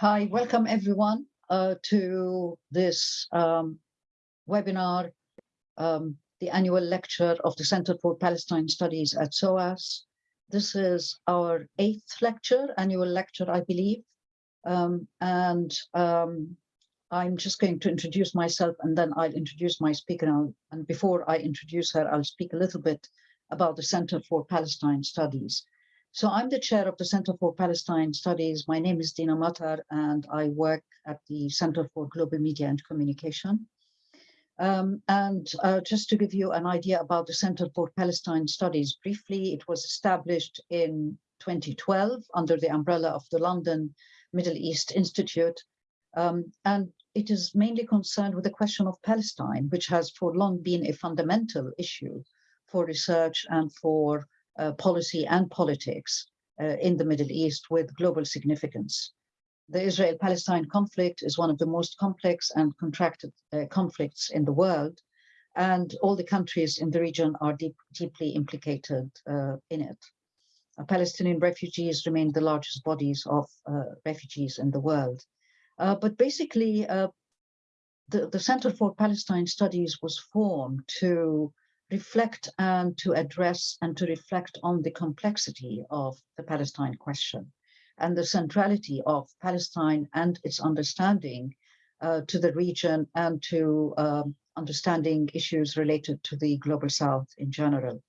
Hi, welcome everyone uh, to this um, webinar, um, the annual lecture of the Center for Palestine Studies at SOAS. This is our eighth lecture, annual lecture, I believe. Um, and um, I'm just going to introduce myself and then I'll introduce my speaker. And, and before I introduce her, I'll speak a little bit about the Center for Palestine Studies. So I'm the chair of the Center for Palestine Studies. My name is Dina Matar and I work at the Center for Global Media and Communication. Um, and uh, just to give you an idea about the Center for Palestine Studies, briefly, it was established in 2012 under the umbrella of the London Middle East Institute. Um, and it is mainly concerned with the question of Palestine, which has for long been a fundamental issue for research and for policy and politics uh, in the Middle East with global significance. The Israel-Palestine conflict is one of the most complex and contracted uh, conflicts in the world, and all the countries in the region are deep, deeply implicated uh, in it. Uh, Palestinian refugees remain the largest bodies of uh, refugees in the world. but basically, the, the Center for Palestine Studies was formed to reflect and to address and to reflect on the complexity of the Palestine question and the centrality of Palestine and its understanding uh, to the region and to um, understanding issues related to the global south in general.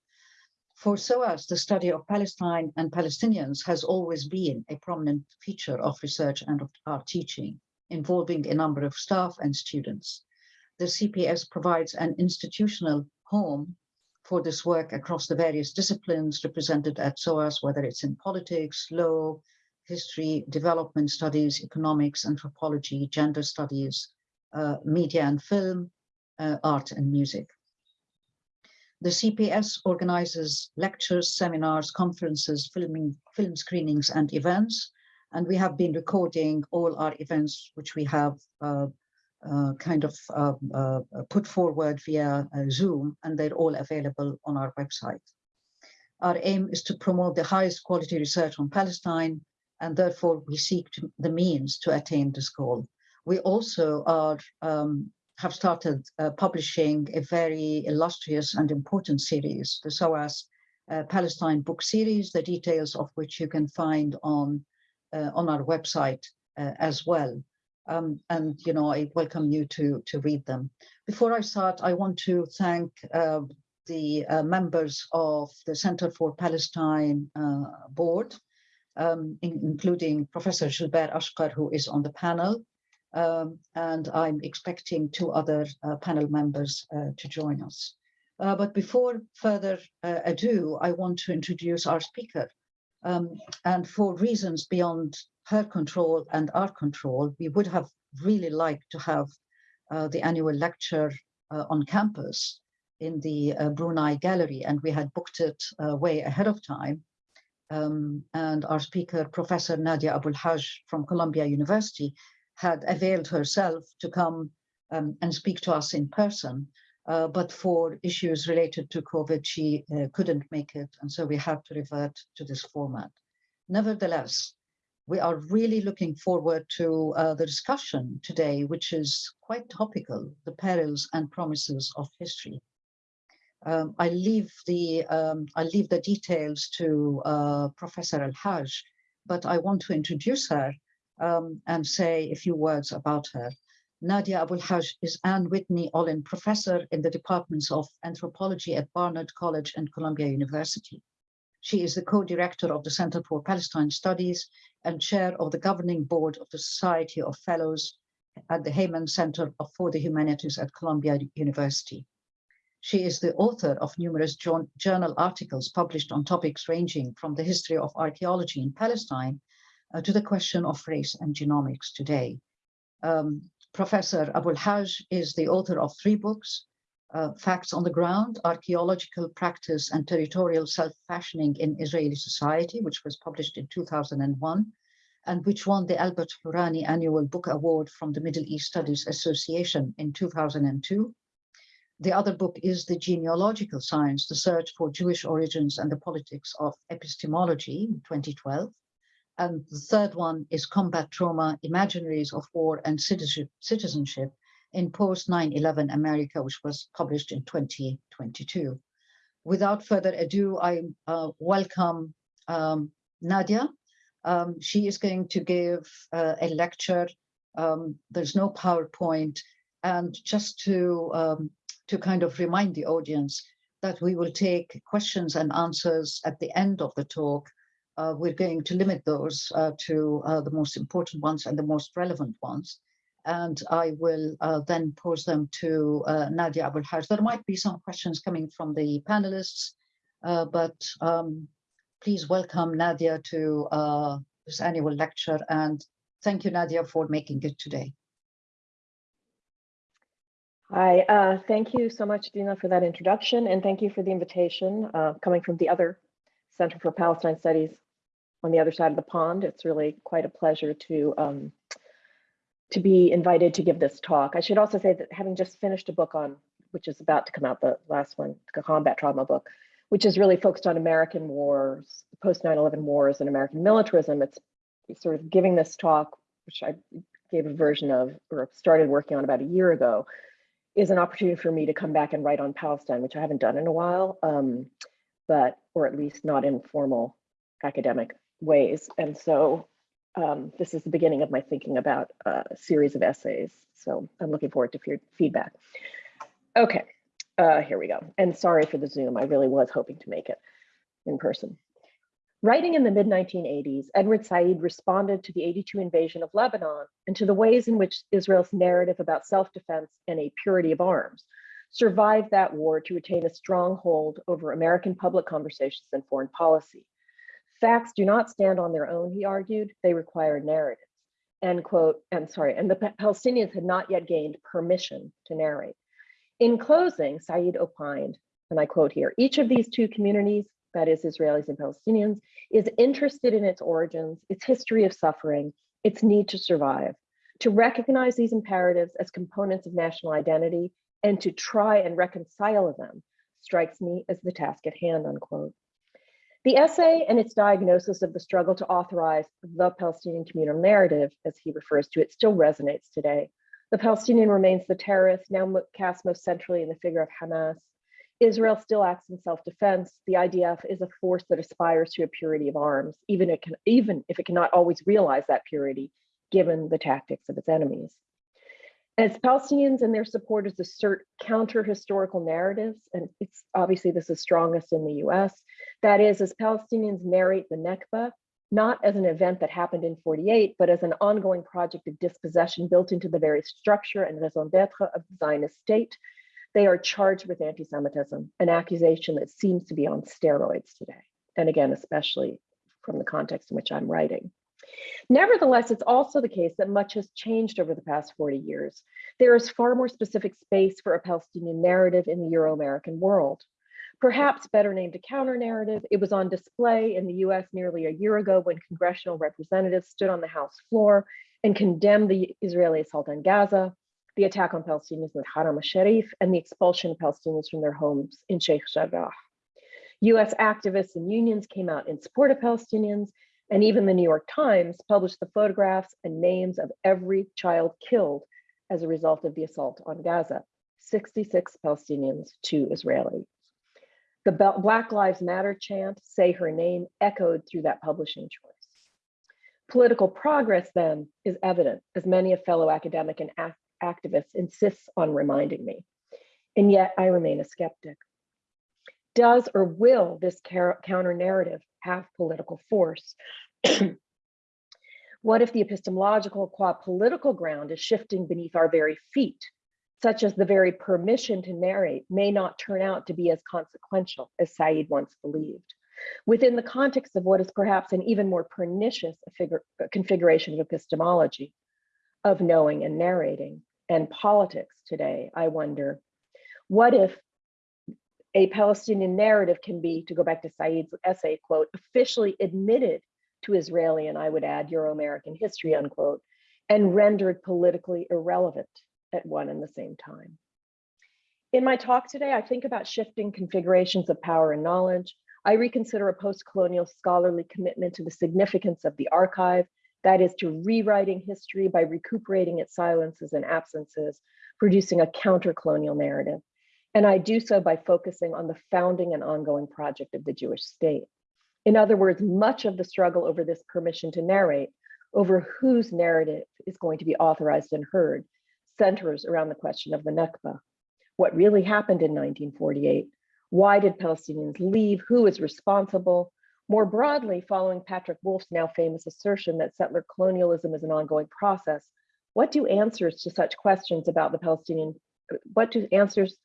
For SOAS, the study of Palestine and Palestinians has always been a prominent feature of research and of our teaching, involving a number of staff and students. The CPS provides an institutional home for this work across the various disciplines represented at SOAS, whether it's in politics, law, history, development studies, economics, anthropology, gender studies, uh, media and film, uh, art and music. The CPS organizes lectures, seminars, conferences, filming, film screenings and events. And we have been recording all our events, which we have uh, uh, kind of uh, uh, put forward via Zoom, and they're all available on our website. Our aim is to promote the highest quality research on Palestine, and therefore we seek to, the means to attain this goal. We also are um, have started uh, publishing a very illustrious and important series, the SOAS uh, Palestine book series, the details of which you can find on, uh, on our website as well. Um, and you know I welcome you to to read them. Before I start, I want to thank uh, the uh, members of the Center for Palestine uh, board, um, in, including Professor Gilbert Achcar, who is on the panel, um, and I'm expecting two other uh, panel members uh, to join us. Uh, but before further ado, I want to introduce our speaker. Um, and for reasons beyond her control and our control, we would have really liked to have uh, the annual lecture uh, on campus in the uh, Brunei Gallery, and we had booked it uh, way ahead of time. Um, and our speaker, Professor Nadia Abu El-Haj from Columbia University, had availed herself to come um, and speak to us in person. Uh, but for issues related to COVID, she uh, couldn't make it, and so we had to revert to this format. Nevertheless, we are really looking forward to uh, the discussion today, which is quite topical, the perils and promises of history. Um, I leave the um, I leave the details to uh, Professor Al Haj, but I want to introduce her um, and say a few words about her. Nadia Abu El-Haj is Anne Whitney Olin Professor in the Departments of Anthropology at Barnard College and Columbia University. She is the co-director of the Center for Palestine Studies and chair of the governing board of the Society of Fellows at the Heyman Center for the Humanities at Columbia University. She is the author of numerous journal articles published on topics ranging from the history of archaeology in Palestine uh, to the question of race and genomics today. Um, Professor Abu El-Haj is the author of three books, uh, Facts on the Ground, Archaeological Practice and Territorial Self-Fashioning in Israeli Society, which was published in 2001, and which won the Albert Hourani Annual Book Award from the Middle East Studies Association in 2002. The other book is The Genealogical Science, The Search for Jewish Origins and the Politics of Epistemology, 2012. And the third one is Combat Trauma, Imaginaries of War and Citizenship, in Post 9-11 America, which was published in 2022. Without further ado, I uh, welcome um, Nadia. Um, she is going to give uh, a lecture. Um, there's no PowerPoint. And just to, um, to kind of remind the audience that we will take questions and answers at the end of the talk. Uh, we're going to limit those uh, to uh, the most important ones and the most relevant ones. And I will uh, then pose them to uh, Nadia Abu El-Haj. There might be some questions coming from the panelists, uh, but um, please welcome Nadia to this annual lecture. And thank you, Nadia, for making it today. Hi, thank you so much, Dina, for that introduction, and thank you for the invitation coming from the other Center for Palestine Studies on the other side of the pond. It's really quite a pleasure to um, to be invited to give this talk. I should also say that having just finished a book on, which is about to come out, the last one, the combat trauma book, which is really focused on American wars, post 9-11 wars and American militarism. It's sort of giving this talk, which I gave a version of or started working on about a year ago, is an opportunity for me to come back and write on Palestine, which I haven't done in a while, um, but, or at least not in formal academic ways. And so um, this is the beginning of my thinking about a series of essays. So I'm looking forward to feedback. Okay, uh, here we go. And sorry for the Zoom, I really was hoping to make it in person. Writing in the mid 1980s, Edward Said responded to the 82 invasion of Lebanon and to the ways in which Israel's narrative about self defense and a purity of arms survived that war to retain a strong hold over American public conversations and foreign policy. Facts do not stand on their own, he argued, they require narratives. End quote, I'm sorry, and the Palestinians had not yet gained permission to narrate. In closing, Said opined, and I quote here, each of these two communities that is Israelis and Palestinians, is interested in its origins, its history of suffering, its need to survive, to recognize these imperatives as components of national identity and to try and reconcile them strikes me as the task at hand, unquote. The essay and its diagnosis of the struggle to authorize the Palestinian communal narrative, as he refers to it, still resonates today. The Palestinian remains the terrorist, now cast most centrally in the figure of Hamas, Israel still acts in self-defense. The IDF is a force that aspires to a purity of arms, even, it can, even if it cannot always realize that purity, given the tactics of its enemies. As Palestinians and their supporters assert counter-historical narratives, and it's obviously this is strongest in the US, that is, as Palestinians narrate the Nakba, not as an event that happened in 48, but as an ongoing project of dispossession built into the very structure and raison d'etre of the Zionist state, they are charged with anti-Semitism, an accusation that seems to be on steroids today. And again, especially from the context in which I'm writing. Nevertheless, it's also the case that much has changed over the past 40 years. There is far more specific space for a Palestinian narrative in the Euro-American world. Perhaps better named a counter narrative, it was on display in the US nearly a year ago when congressional representatives stood on the House floor and condemned the Israeli assault on Gaza, the attack on Palestinians in Haram al-Sharif, and the expulsion of Palestinians from their homes in Sheikh Jarrah. US activists and unions came out in support of Palestinians, and even the New York Times published the photographs and names of every child killed as a result of the assault on Gaza, 66 Palestinians, two Israelis. The Black Lives Matter chant, say her name, echoed through that publishing choice. Political progress then is evident as many a fellow academic and activist insists on reminding me. And yet I remain a skeptic. Does or will this counter narrative have political force? what if the epistemological qua political ground is shifting beneath our very feet, such as the very permission to narrate may not turn out to be as consequential as Said once believed? Within the context of what is perhaps an even more pernicious configuration of epistemology, of knowing and narrating, and politics today, I wonder, what if a Palestinian narrative can be, to go back to Said's essay, quote, officially admitted to Israeli, and I would add Euro-American history, unquote, and rendered politically irrelevant at one and the same time. In my talk today, I think about shifting configurations of power and knowledge, I reconsider a post-colonial scholarly commitment to the significance of the archive, that is to rewriting history by recuperating its silences and absences, producing a counter-colonial narrative. And I do so by focusing on the founding and ongoing project of the Jewish state. In other words, much of the struggle over this permission to narrate, over whose narrative is going to be authorized and heard, centers around the question of the Nakba. What really happened in 1948? Why did Palestinians leave? Who is responsible? More broadly, following Patrick Wolfe's now famous assertion that settler colonialism is an ongoing process, what do answers to such questions about the Palestinian, what do answers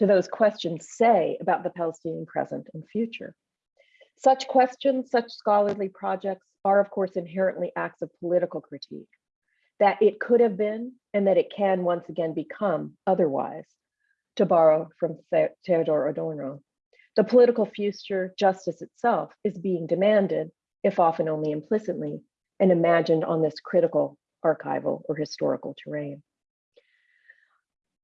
to those questions say about the Palestinian present and future? Such questions, such scholarly projects are of course inherently acts of political critique, that it could have been and that it can once again become otherwise, to borrow from Theodor Adorno. The political future, justice itself, is being demanded, if often only implicitly, and imagined on this critical archival or historical terrain.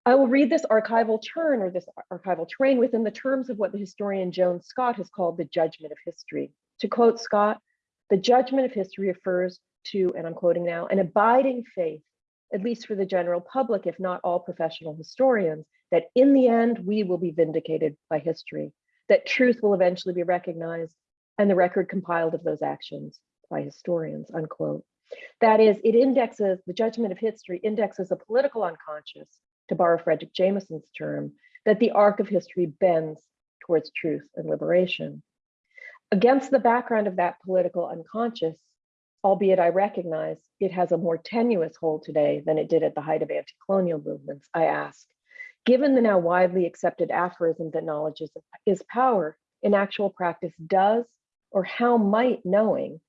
I will read this archival turn or this archival terrain within the terms of what the historian Joan Scott has called the judgment of history. To quote Scott, the judgment of history refers to, and I'm quoting now, an abiding faith, at least for the general public, if not all professional historians, that in the end, we will be vindicated by history, that truth will eventually be recognized and the record compiled of those actions by historians, unquote. That is, it indexes, the judgment of history indexes a political unconscious, to borrow Fredric Jameson's term, that the arc of history bends towards truth and liberation. Against the background of that political unconscious, albeit I recognize it has a more tenuous hold today than it did at the height of anti-colonial movements, I ask, given the now widely accepted aphorism that knowledge is, is power, in actual practice does or how might knowing,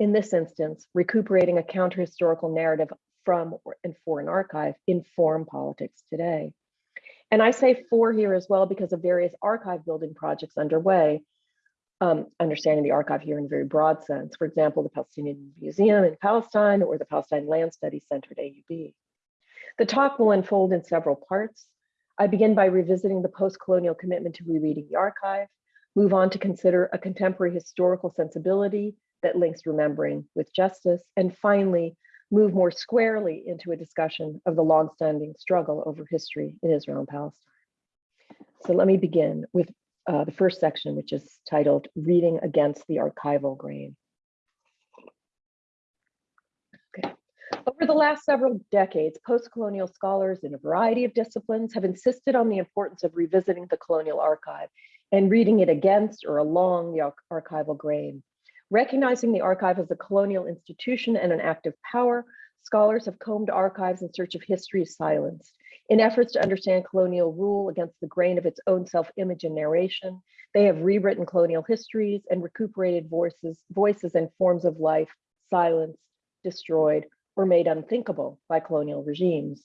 in this instance, recuperating a counter-historical narrative from and for an archive inform politics today. And I say for here as well because of various archive building projects underway, um, understanding the archive here in a very broad sense. For example, the Palestinian Museum in Palestine or the Palestine Land Studies Center at AUB. The talk will unfold in several parts. I begin by revisiting the post-colonial commitment to rereading the archive, move on to consider a contemporary historical sensibility that links remembering with justice, and finally, move more squarely into a discussion of the longstanding struggle over history in Israel and Palestine. So let me begin with uh, the first section, which is titled Reading Against the Archival Grain. Okay. Over the last several decades, post-colonial scholars in a variety of disciplines have insisted on the importance of revisiting the colonial archive and reading it against or along the archival grain. Recognizing the archive as a colonial institution and an active power, scholars have combed archives in search of history's silenced. In efforts to understand colonial rule against the grain of its own self-image and narration, they have rewritten colonial histories and recuperated voices, voices and forms of life silenced, destroyed, or made unthinkable by colonial regimes.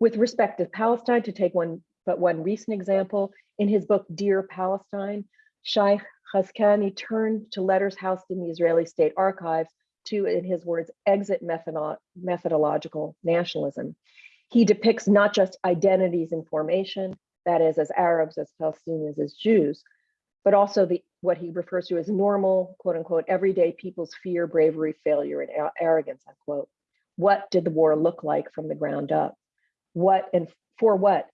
With respect to Palestine, to take one but one recent example, in his book Dear Palestine, Shay Hazkani turned to letters housed in the Israeli state archives to, in his words, exit methodological nationalism. He depicts not just identities in formation, that is, as Arabs, as Palestinians, as Jews, but also the what he refers to as normal, quote unquote, everyday people's fear, bravery, failure, and arrogance, unquote. What did the war look like from the ground up? What and for what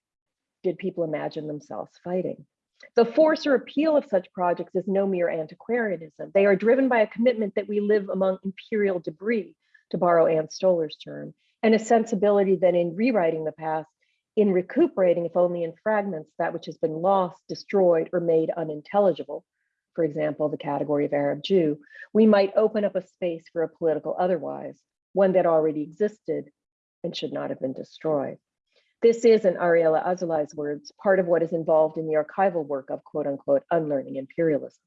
did people imagine themselves fighting? The force or appeal of such projects is no mere antiquarianism. They are driven by a commitment that we live among imperial debris, to borrow Ann Stoler's term, and a sensibility that in rewriting the past, in recuperating, if only in fragments, that which has been lost, destroyed, or made unintelligible, for example, the category of Arab Jew, we might open up a space for a political otherwise, one that already existed and should not have been destroyed. This is, in Ariella Azoulay's words, part of what is involved in the archival work of quote unquote unlearning imperialism.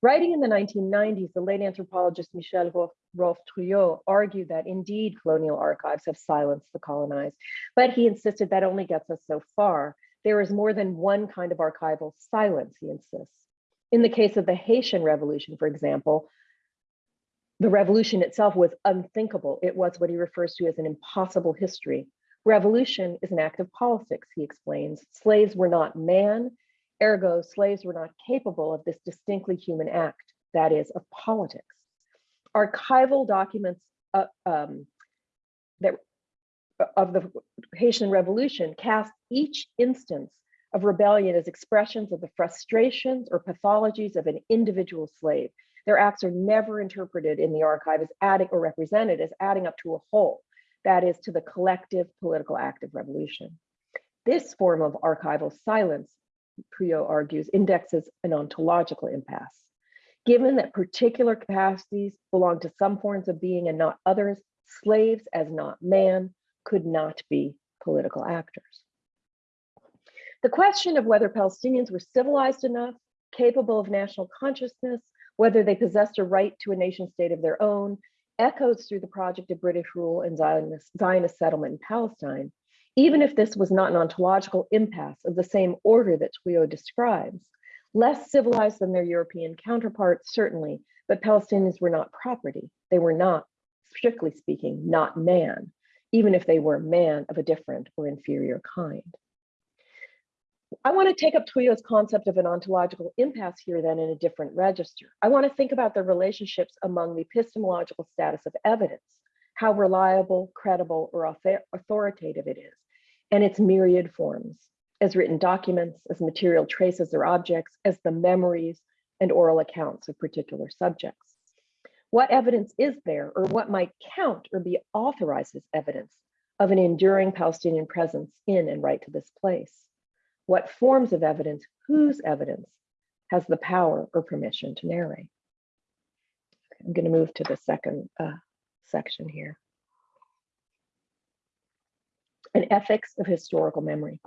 Writing in the 1990s, the late anthropologist Michel Rolph-Trouillot argued that indeed colonial archives have silenced the colonized, but he insisted that only gets us so far. There is more than one kind of archival silence, he insists. In the case of the Haitian Revolution, for example, the revolution itself was unthinkable. It was what he refers to as an impossible history. Revolution is an act of politics, he explains. Slaves were not man, Ergo, slaves were not capable of this distinctly human act, that is, of politics. Archival documents uh, um, that of the Haitian Revolution cast each instance of rebellion as expressions of the frustrations or pathologies of an individual slave. Their acts are never interpreted in the archive as adding or represented as adding up to a whole, that is, to the collective political act of revolution. This form of archival silence, Trouillot argues, indexes an ontological impasse. Given that particular capacities belong to some forms of being and not others, slaves as not man could not be political actors. The question of whether Palestinians were civilized enough, capable of national consciousness, whether they possessed a right to a nation state of their own, echoes through the project of British rule and Zionist, Zionist settlement in Palestine, even if this was not an ontological impasse of the same order that Trouillot describes. Less civilized than their European counterparts, certainly, but Palestinians were not property. They were not, strictly speaking, not man, even if they were man of a different or inferior kind. I want to take up Trouillot's concept of an ontological impasse here then in a different register. I want to think about the relationships among the epistemological status of evidence, how reliable, credible, or authoritative it is, and its myriad forms, as written documents, as material traces or objects, as the memories and oral accounts of particular subjects. What evidence is there, or what might count or be authorized as evidence of an enduring Palestinian presence in and right to this place? What forms of evidence, whose evidence, has the power or permission to narrate? I'm going to move to the second uh, section here. An ethics of historical memory.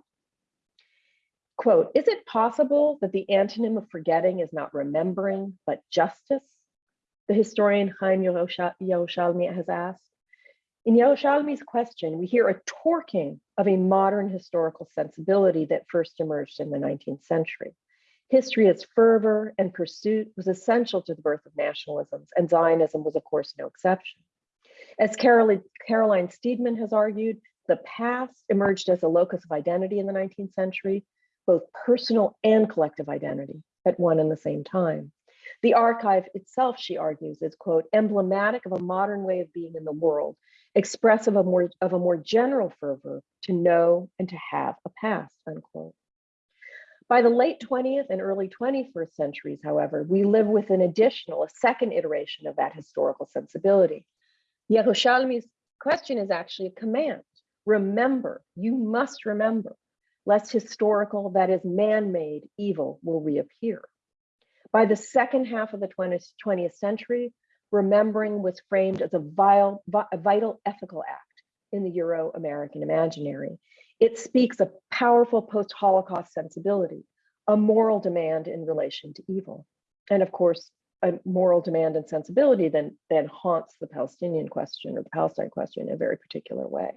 Quote, is it possible that the antonym of forgetting is not remembering, but justice? The historian Chaim Yerushalmi has asked. In Yerushalmi's question, we hear a torquing of a modern historical sensibility that first emerged in the 19th century. History as fervor and pursuit was essential to the birth of nationalisms, and Zionism was, of course, no exception. As Caroline, Steedman has argued, the past emerged as a locus of identity in the 19th century, both personal and collective identity at one and the same time. The archive itself, she argues, is, quote, emblematic of a modern way of being in the world, expressive of, more, of a more general fervor to know and to have a past, unquote. By the late 20th and early 21st centuries, however, we live with an additional, a second iteration of that historical sensibility. Yerushalmi's question is actually a command. Remember, you must remember, lest historical, that is man-made evil will reappear. By the second half of the 20th, 20th century, remembering was framed as a, vile, vital ethical act in the Euro-American imaginary. It speaks a powerful post-Holocaust sensibility, a moral demand in relation to evil. And of course, a moral demand and sensibility then, then haunts the Palestinian question or the Palestine question in a very particular way.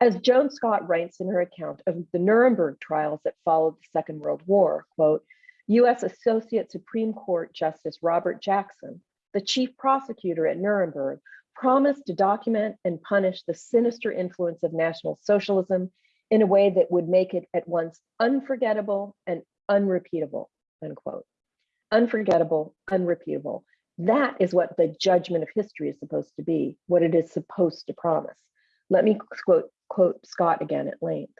As Joan Scott writes in her account of the Nuremberg trials that followed the Second World War, quote, US Associate Supreme Court Justice Robert Jackson the chief prosecutor at Nuremberg, promised to document and punish the sinister influence of National Socialism in a way that would make it at once unforgettable and unrepeatable, unquote. Unforgettable, unrepeatable. That is what the judgment of history is supposed to be, what it is supposed to promise. Let me quote, quote Scott again at length.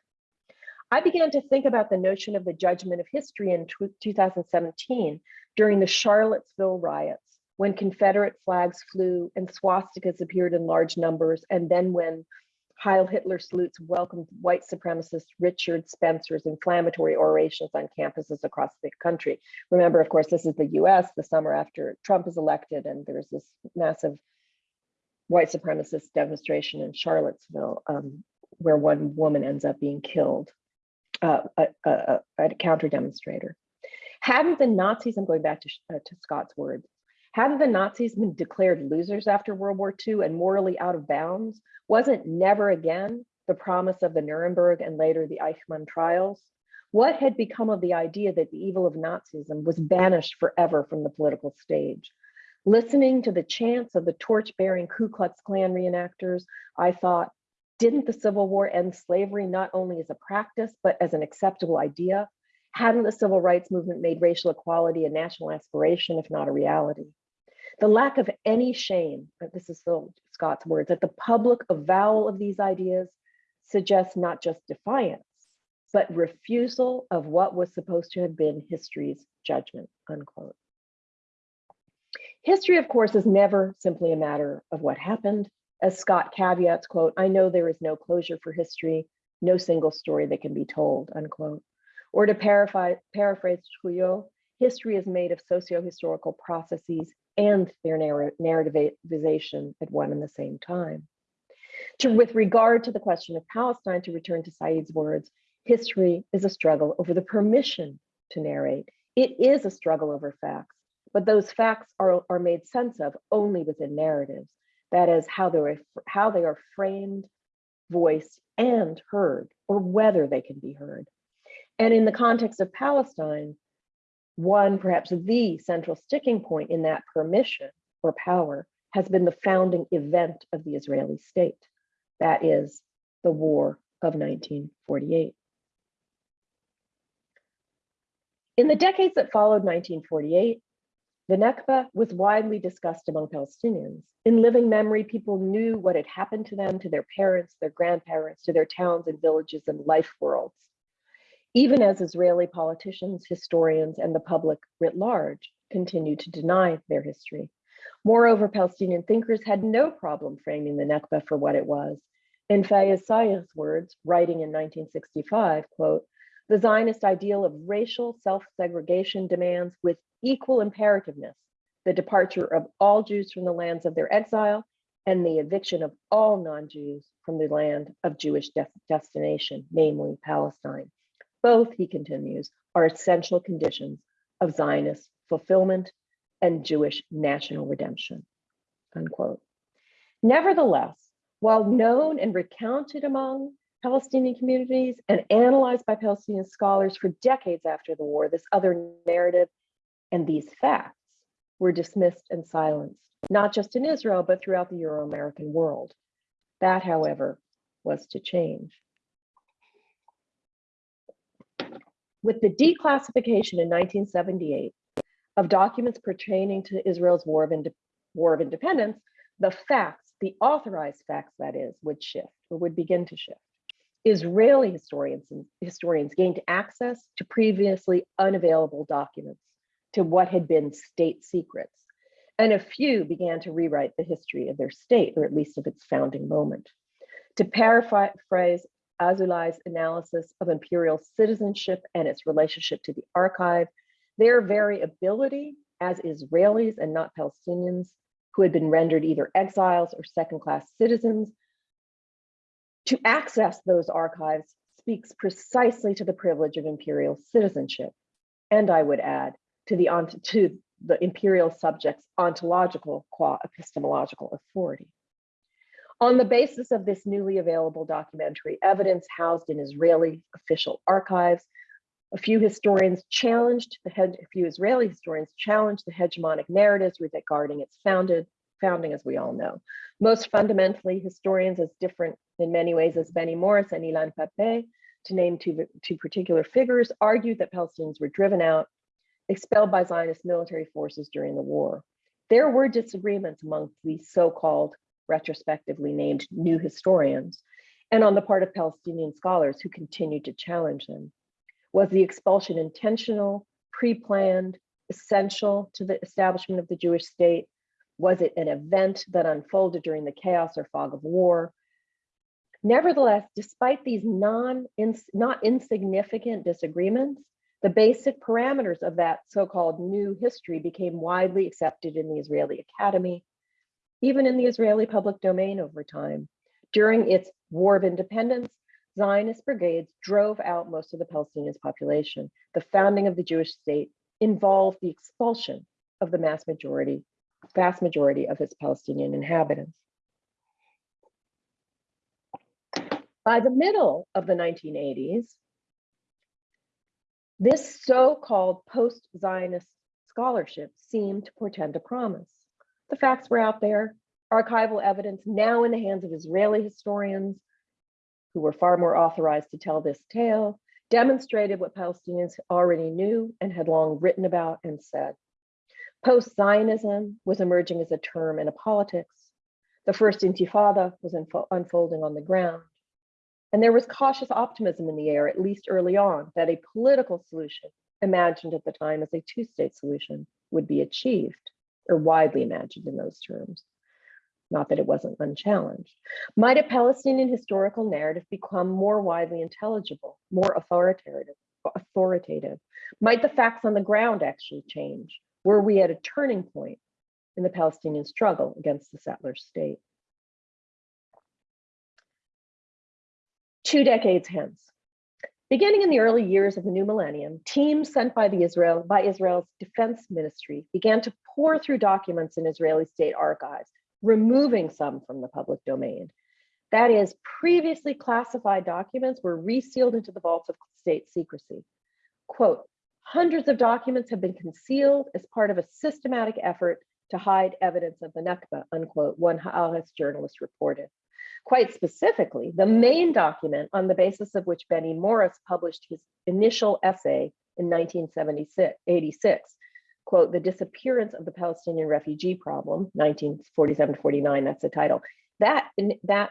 I began to think about the notion of the judgment of history in 2017 during the Charlottesville riots when Confederate flags flew and swastikas appeared in large numbers, and then when Heil Hitler salutes welcomed white supremacist Richard Spencer's inflammatory orations on campuses across the country. Remember, of course, this is the US the summer after Trump is elected, and there's this massive white supremacist demonstration in Charlottesville um, where one woman ends up being killed, uh, a, a, a, counter demonstrator. Hadn't the Nazis, I'm going back to, uh, to Scott's words, Hadn't the Nazis been declared losers after World War II and morally out of bounds? Wasn't never again the promise of the Nuremberg and later the Eichmann trials? What had become of the idea that the evil of Nazism was banished forever from the political stage? Listening to the chants of the torch-bearing Ku Klux Klan reenactors, I thought, didn't the Civil War end slavery not only as a practice, but as an acceptable idea? Hadn't the civil rights movement made racial equality a national aspiration, if not a reality? The lack of any shame, this is Scott's words, that the public avowal of these ideas suggests not just defiance, but refusal of what was supposed to have been history's judgment, unquote. History, of course, is never simply a matter of what happened. As Scott caveats, quote, I know there is no closure for history, no single story that can be told, unquote. Or to paraphrase, Trouillot, history is made of socio-historical processes and their narr- narrativization at one and the same time. To, with regard to the question of Palestine, to return to Said's words, history is a struggle over the permission to narrate. It is a struggle over facts, but those facts are, are made sense of only within narratives. That is how they're how they are framed, voiced, and heard, or whether they can be heard. And in the context of Palestine, one, perhaps the central sticking point in that permission or power has been the founding event of the Israeli state. That is the war of 1948. In the decades that followed 1948, the Nakba was widely discussed among Palestinians. In living memory, people knew what had happened to them, to their parents, their grandparents, to their towns and villages and life worlds. Even as Israeli politicians, historians, and the public writ large continue to deny their history. Moreover, Palestinian thinkers had no problem framing the Nakba for what it was. In Fayez words, writing in 1965, quote, the Zionist ideal of racial self-segregation demands with equal imperativeness the departure of all Jews from the lands of their exile and the eviction of all non-Jews from the land of Jewish de destination, namely Palestine. Both, he continues, are essential conditions of Zionist fulfillment and Jewish national redemption, unquote. Nevertheless, while known and recounted among Palestinian communities and analyzed by Palestinian scholars for decades after the war, this other narrative and these facts were dismissed and silenced, not just in Israel, but throughout the Euro-American world. That, however, was to change. With the declassification in 1978 of documents pertaining to Israel's War of, war of Independence, the facts, the authorized facts that is, would shift or would begin to shift. Israeli historians and historians gained access to previously unavailable documents, to what had been state secrets, and a few began to rewrite the history of their state, or at least of its founding moment. To paraphrase Azoulay's analysis of imperial citizenship and its relationship to the archive, their very ability as Israelis and not Palestinians who had been rendered either exiles or second-class citizens to access those archives speaks precisely to the privilege of imperial citizenship. And I would add to the, to the imperial subject's ontological qua epistemological authority. On the basis of this newly available documentary evidence housed in Israeli official archives, a few historians challenged the head, a few Israeli historians challenged the hegemonic narratives regarding its founded founding, as we all know. Most fundamentally, historians as different in many ways as Benny Morris and Ilan Pappé, to name two, two particular figures, argued that Palestinians were driven out, expelled by Zionist military forces during the war. There were disagreements among these so-called retrospectively named new historians, and on the part of Palestinian scholars who continued to challenge them. Was the expulsion intentional, pre-planned, essential to the establishment of the Jewish state? Was it an event that unfolded during the chaos or fog of war? Nevertheless, despite these non, ins, not insignificant disagreements, the basic parameters of that so-called new history became widely accepted in the Israeli Academy, even in the Israeli public domain over time. During its War of Independence, Zionist brigades drove out most of the Palestinian population. The founding of the Jewish state involved the expulsion of the mass majority, vast majority of its Palestinian inhabitants. By the middle of the 1980s, this so-called post-Zionist scholarship seemed to portend a promise. The facts were out there, archival evidence now in the hands of Israeli historians who were far more authorized to tell this tale, demonstrated what Palestinians already knew and had long written about and said. Post-Zionism was emerging as a term in a politics. The first intifada was unfolding on the ground. And there was cautious optimism in the air, at least early on, that a political solution, imagined at the time as a two-state solution, would be achieved, or widely imagined in those terms. Not that it wasn't unchallenged. Might a Palestinian historical narrative become more widely intelligible, more authoritative? authoritative? Might the facts on the ground actually change? Were we at a turning point in the Palestinian struggle against the settler state? Two decades hence, beginning in the early years of the new millennium, teams sent by the Israel by Israel's defense ministry began to pore through documents in Israeli state archives, removing some from the public domain. That is, previously classified documents were resealed into the vaults of state secrecy. Quote, hundreds of documents have been concealed as part of a systematic effort to hide evidence of the Nakba, unquote, one Haaretz journalist reported. Quite specifically, the main document on the basis of which Benny Morris published his initial essay in 1986, quote, the disappearance of the Palestinian refugee problem, 1947-49, that's the title. That, that,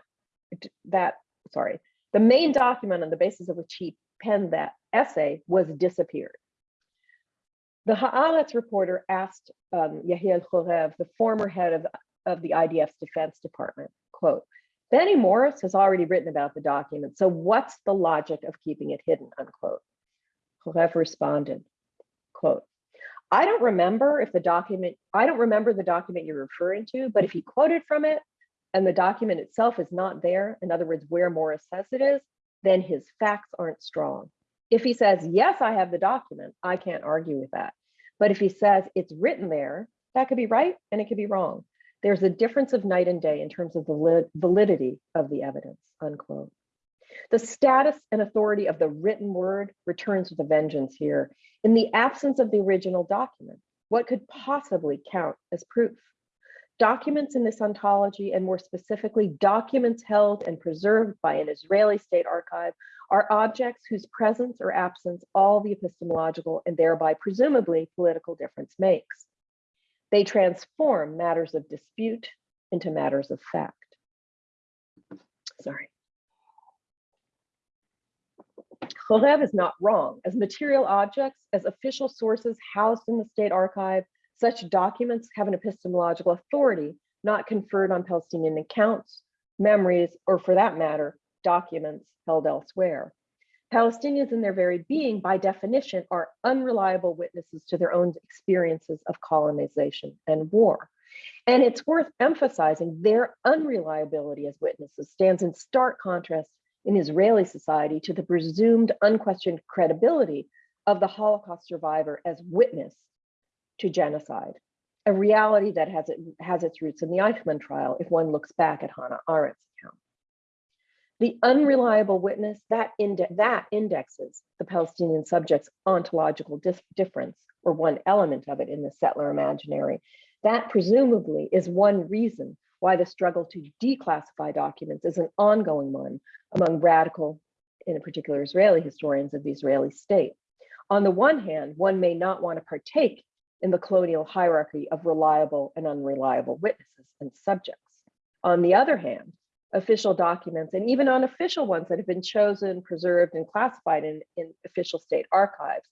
that, sorry, the main document on the basis of which he penned that essay was disappeared. The Haaretz reporter asked um, Yahiel Khorev, the former head of, of the IDF's defense department, quote, Benny Morris has already written about the document, so what's the logic of keeping it hidden, unquote. Khorev responded, quote, I don't remember if the document, I don't remember the document you're referring to, but if he quoted from it and the document itself is not there, in other words, where Morris says it is, then his facts aren't strong. If he says, yes, I have the document, I can't argue with that. But if he says it's written there, that could be right and it could be wrong. There's a difference of night and day in terms of the validity of the evidence, unquote. The status and authority of the written word returns with a vengeance here. In the absence of the original document, what could possibly count as proof? Documents in this ontology, and more specifically, documents held and preserved by an Israeli state archive, are objects whose presence or absence all the epistemological and thereby presumably political difference makes. They transform matters of dispute into matters of fact. Sorry. Khorev is not wrong. As material objects, as official sources housed in the state archive, such documents have an epistemological authority not conferred on Palestinian accounts, memories, or for that matter, documents held elsewhere. Palestinians in their very being, by definition, are unreliable witnesses to their own experiences of colonization and war. And it's worth emphasizing their unreliability as witnesses stands in stark contrast in Israeli society to the presumed unquestioned credibility of the Holocaust survivor as witness to genocide, a reality that has, it, has its roots in the Eichmann trial if one looks back at Hannah Arendt's account. The unreliable witness, that, inde that indexes the Palestinian subject's ontological difference, or one element of it in the settler imaginary. That presumably is one reason why the struggle to declassify documents is an ongoing one among radical, in particular Israeli historians of the Israeli state. On the one hand, one may not want to partake in the colonial hierarchy of reliable and unreliable witnesses and subjects. On the other hand, official documents and even unofficial ones that have been chosen, preserved, and classified in, in official state archives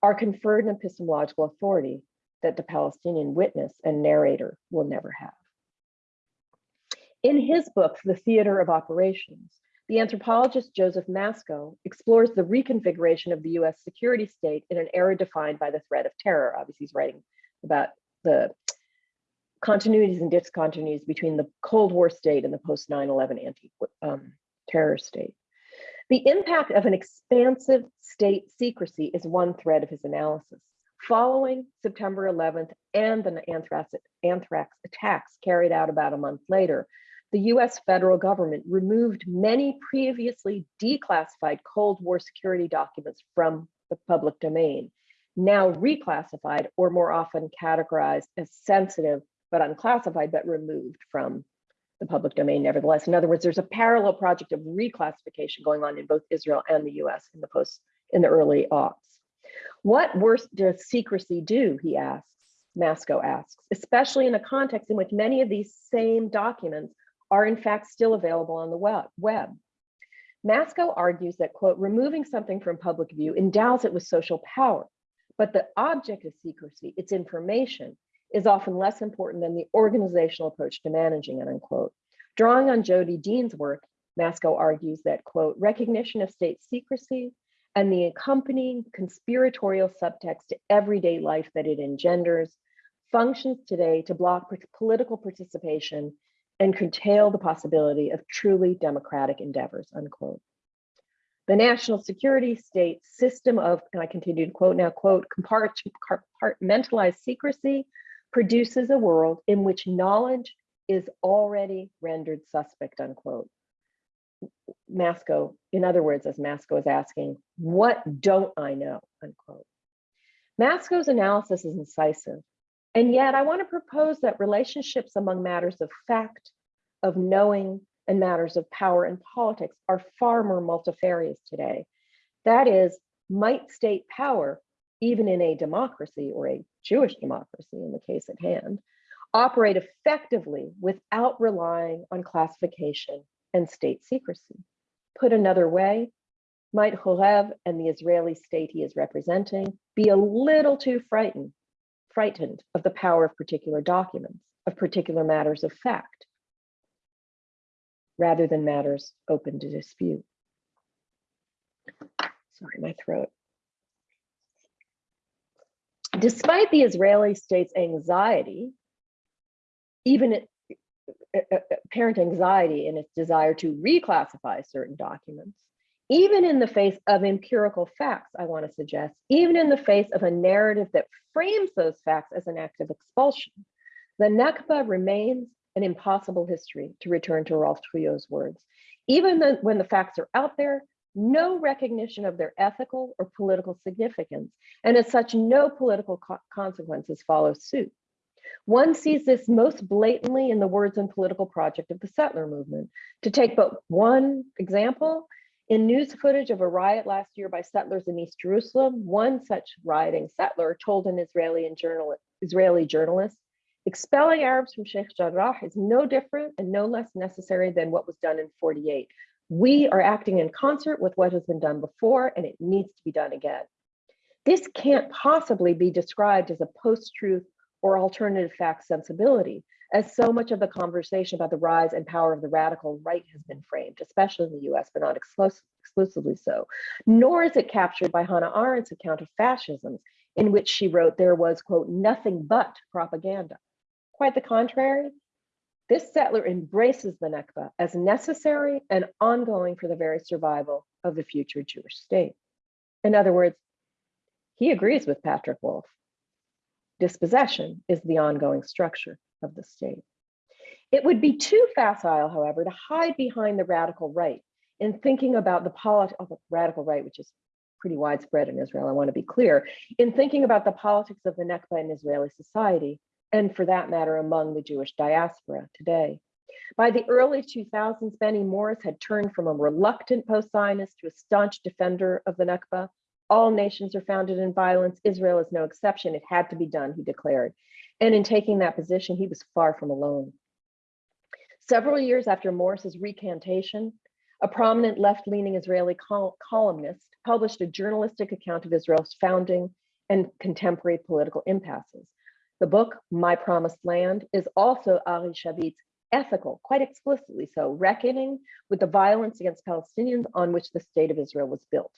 are conferred an epistemological authority that the Palestinian witness and narrator will never have. In his book, The Theater of Operations, the anthropologist Joseph Masco explores the reconfiguration of the US security state in an era defined by the threat of terror. Obviously, he's writing about the continuities and discontinuities between the Cold War state and the post 9-11 anti-terror um, state. The impact of an expansive state secrecy is one thread of his analysis. Following September 11th and the anthrax, anthrax attacks carried out about a month later, the US federal government removed many previously declassified Cold War security documents from the public domain, now reclassified or more often categorized as sensitive but unclassified, but removed from the public domain nevertheless. In other words, there's a parallel project of reclassification going on in both Israel and the US in the post in the early aughts. What worse does secrecy do, he asks, Masco asks, especially in a context in which many of these same documents are in fact still available on the web. Masco argues that, quote, removing something from public view endows it with social power, but the object of secrecy, its information, is often less important than the organizational approach to managing it, unquote. Drawing on Jodi Dean's work, Masco argues that, quote, recognition of state secrecy and the accompanying conspiratorial subtext to everyday life that it engenders functions today to block political participation and curtail the possibility of truly democratic endeavors, unquote. The national security state system of, and I continue to quote now, quote, compartmentalized secrecy produces a world in which knowledge is already rendered suspect, unquote. Masco, in other words, as Masco is asking, what don't I know, unquote. Masco's analysis is incisive, and yet I wanna propose that relationships among matters of fact, of knowing, and matters of power and politics are far more multifarious today. That is, might state power, even in a democracy or a Jewish democracy in the case at hand, operate effectively without relying on classification and state secrecy. Put another way, might Horev and the Israeli state he is representing be a little too frightened, frightened of the power of particular documents, of particular matters of fact, rather than matters open to dispute. Sorry, my throat. Despite the Israeli state's anxiety, even it, uh, uh, apparent anxiety in its desire to reclassify certain documents, even in the face of empirical facts, I want to suggest, even in the face of a narrative that frames those facts as an act of expulsion, the Nakba remains an impossible history, to return to Rolph Trouillot's words. Even the, when the facts are out there, no recognition of their ethical or political significance, and as such, no political co consequences follow suit. One sees this most blatantly in the words and political project of the settler movement. To take but one example, in news footage of a riot last year by settlers in East Jerusalem, one such rioting settler told an Israeli, journal, Israeli journalist, expelling Arabs from Sheikh Jarrah is no different and no less necessary than what was done in 48. We are acting in concert with what has been done before and it needs to be done again. This can't possibly be described as a post-truth or alternative fact sensibility, as so much of the conversation about the rise and power of the radical right has been framed, especially in the US, but not exclusively so. Nor is it captured by Hannah Arendt's account of fascism, in which she wrote there was, quote, nothing but propaganda. Quite the contrary, this settler embraces the Nakba as necessary and ongoing for the very survival of the future Jewish state. In other words, he agrees with Patrick Wolfe. Dispossession is the ongoing structure of the state. It would be too facile, however, to hide behind the radical right in thinking about the politics of oh, the radical right, which is pretty widespread in Israel, I want to be clear, in thinking about the politics of the Nakba in Israeli society and for that matter, among the Jewish diaspora today. By the early 2000s, Benny Morris had turned from a reluctant post-Zionist to a staunch defender of the Nakba. All nations are founded in violence. Israel is no exception. It had to be done, he declared. And in taking that position, he was far from alone. Several years after Morris's recantation, a prominent left-leaning Israeli col columnist published a journalistic account of Israel's founding and contemporary political impasses. The book, My Promised Land, is also Ari Shavit's ethical, quite explicitly so, reckoning with the violence against Palestinians on which the state of Israel was built.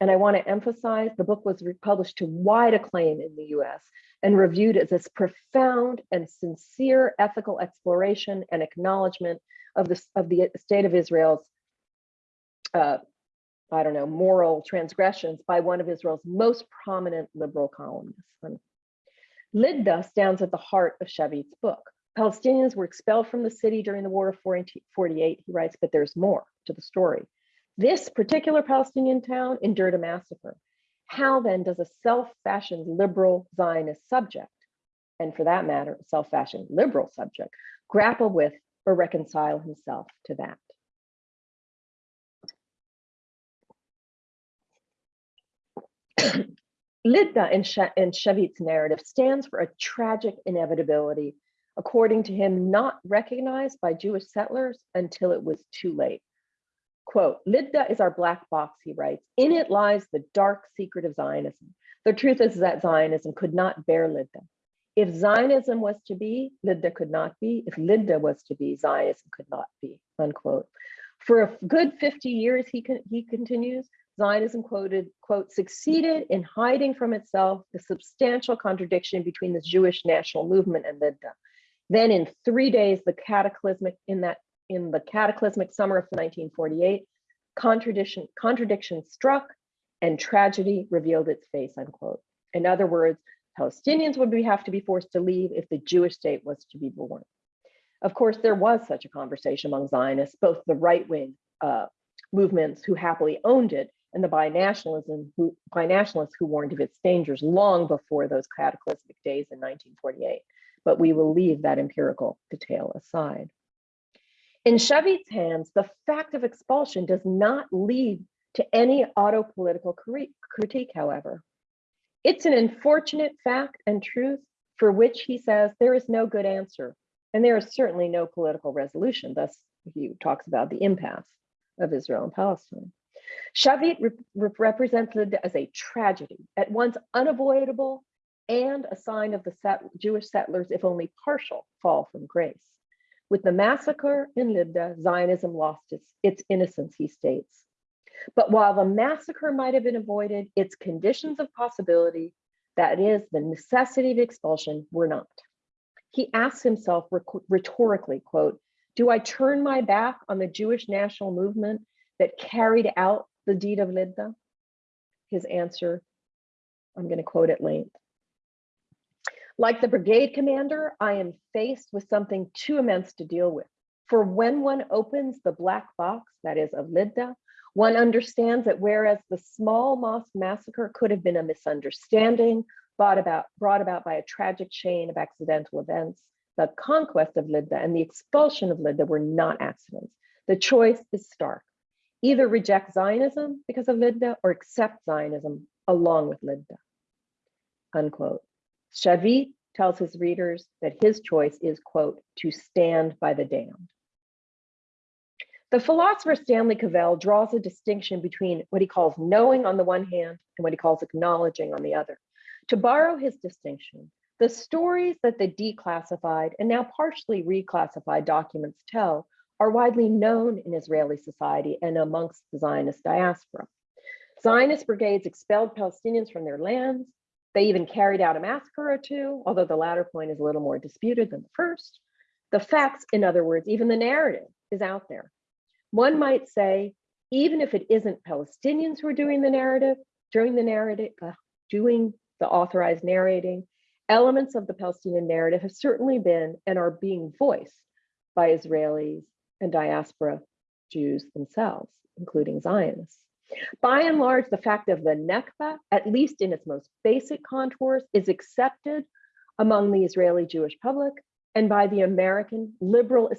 And I want to emphasize the book was published to wide acclaim in the US and reviewed as this profound and sincere ethical exploration and acknowledgement of the, of the state of Israel's, uh, I don't know, moral transgressions by one of Israel's most prominent liberal columnists. Lydda stands at the heart of Shavit's book. Palestinians were expelled from the city during the War of 48, he writes, but there's more to the story. This particular Palestinian town endured a massacre. How then does a self-fashioned liberal Zionist subject, and for that matter, self-fashioned liberal subject, grapple with or reconcile himself to that? Lydda in, She- in Shavit's narrative stands for a tragic inevitability, according to him, not recognized by Jewish settlers until it was too late. Quote, Lydda is our black box, he writes. In it lies the dark secret of Zionism. The truth is that Zionism could not bear Lydda. If Zionism was to be, Lydda could not be. If Lydda was to be, Zionism could not be, unquote. For a good 50 years, he, con- he continues, Zionism quoted, quote, succeeded in hiding from itself the substantial contradiction between the Jewish national movement and Lydda. Then in three days, the cataclysmic, in that, in the cataclysmic summer of 1948, contradiction, contradiction struck and tragedy revealed its face, unquote. In other words, Palestinians would be, have to be forced to leave if the Jewish state was to be born. Of course, there was such a conversation among Zionists, both the right-wing uh, movements who happily owned it and the binationalism who, binationalists who warned of its dangers long before those cataclysmic days in 1948. But we will leave that empirical detail aside. In Shavit's hands, the fact of expulsion does not lead to any auto political critique, however. It's an unfortunate fact and truth for which he says there is no good answer, and there is certainly no political resolution. Thus, he talks about the impasse of Israel and Palestine. Shavit rep- rep- represents as a tragedy, at once unavoidable and a sign of the set- Jewish settlers, if only partial, fall from grace. With the massacre in Lydda, Zionism lost its, its innocence, he states. But while the massacre might have been avoided, its conditions of possibility, that is, the necessity of expulsion, were not. He asks himself rhetorically, quote, do I turn my back on the Jewish national movement that carried out the deed of Lydda? His answer, I'm going to quote at length. Like the brigade commander, I am faced with something too immense to deal with. For when one opens the black box, that is of Lydda, one understands that whereas the small mosque massacre could have been a misunderstanding brought about, brought about by a tragic chain of accidental events, the conquest of Lydda and the expulsion of Lydda were not accidents. The choice is stark. Either reject Zionism because of Lydda or accept Zionism along with Lydda. Unquote. Shavit tells his readers that his choice is, quote, to stand by the damned. The philosopher Stanley Cavell draws a distinction between what he calls knowing on the one hand and what he calls acknowledging on the other. To borrow his distinction, the stories that the declassified and now partially reclassified documents tell are widely known in Israeli society and amongst the Zionist diaspora. Zionist brigades expelled Palestinians from their lands. They even carried out a massacre or two, although the latter point is a little more disputed than the first. The facts, in other words, even the narrative is out there. One might say, even if it isn't Palestinians who are doing the narrative, during the narrative, uh, doing the authorized narrating, elements of the Palestinian narrative have certainly been and are being voiced by Israelis and diaspora Jews themselves, including Zionists. By and large, the fact of the Nakba, at least in its most basic contours, is accepted among the Israeli Jewish public and by the American liberal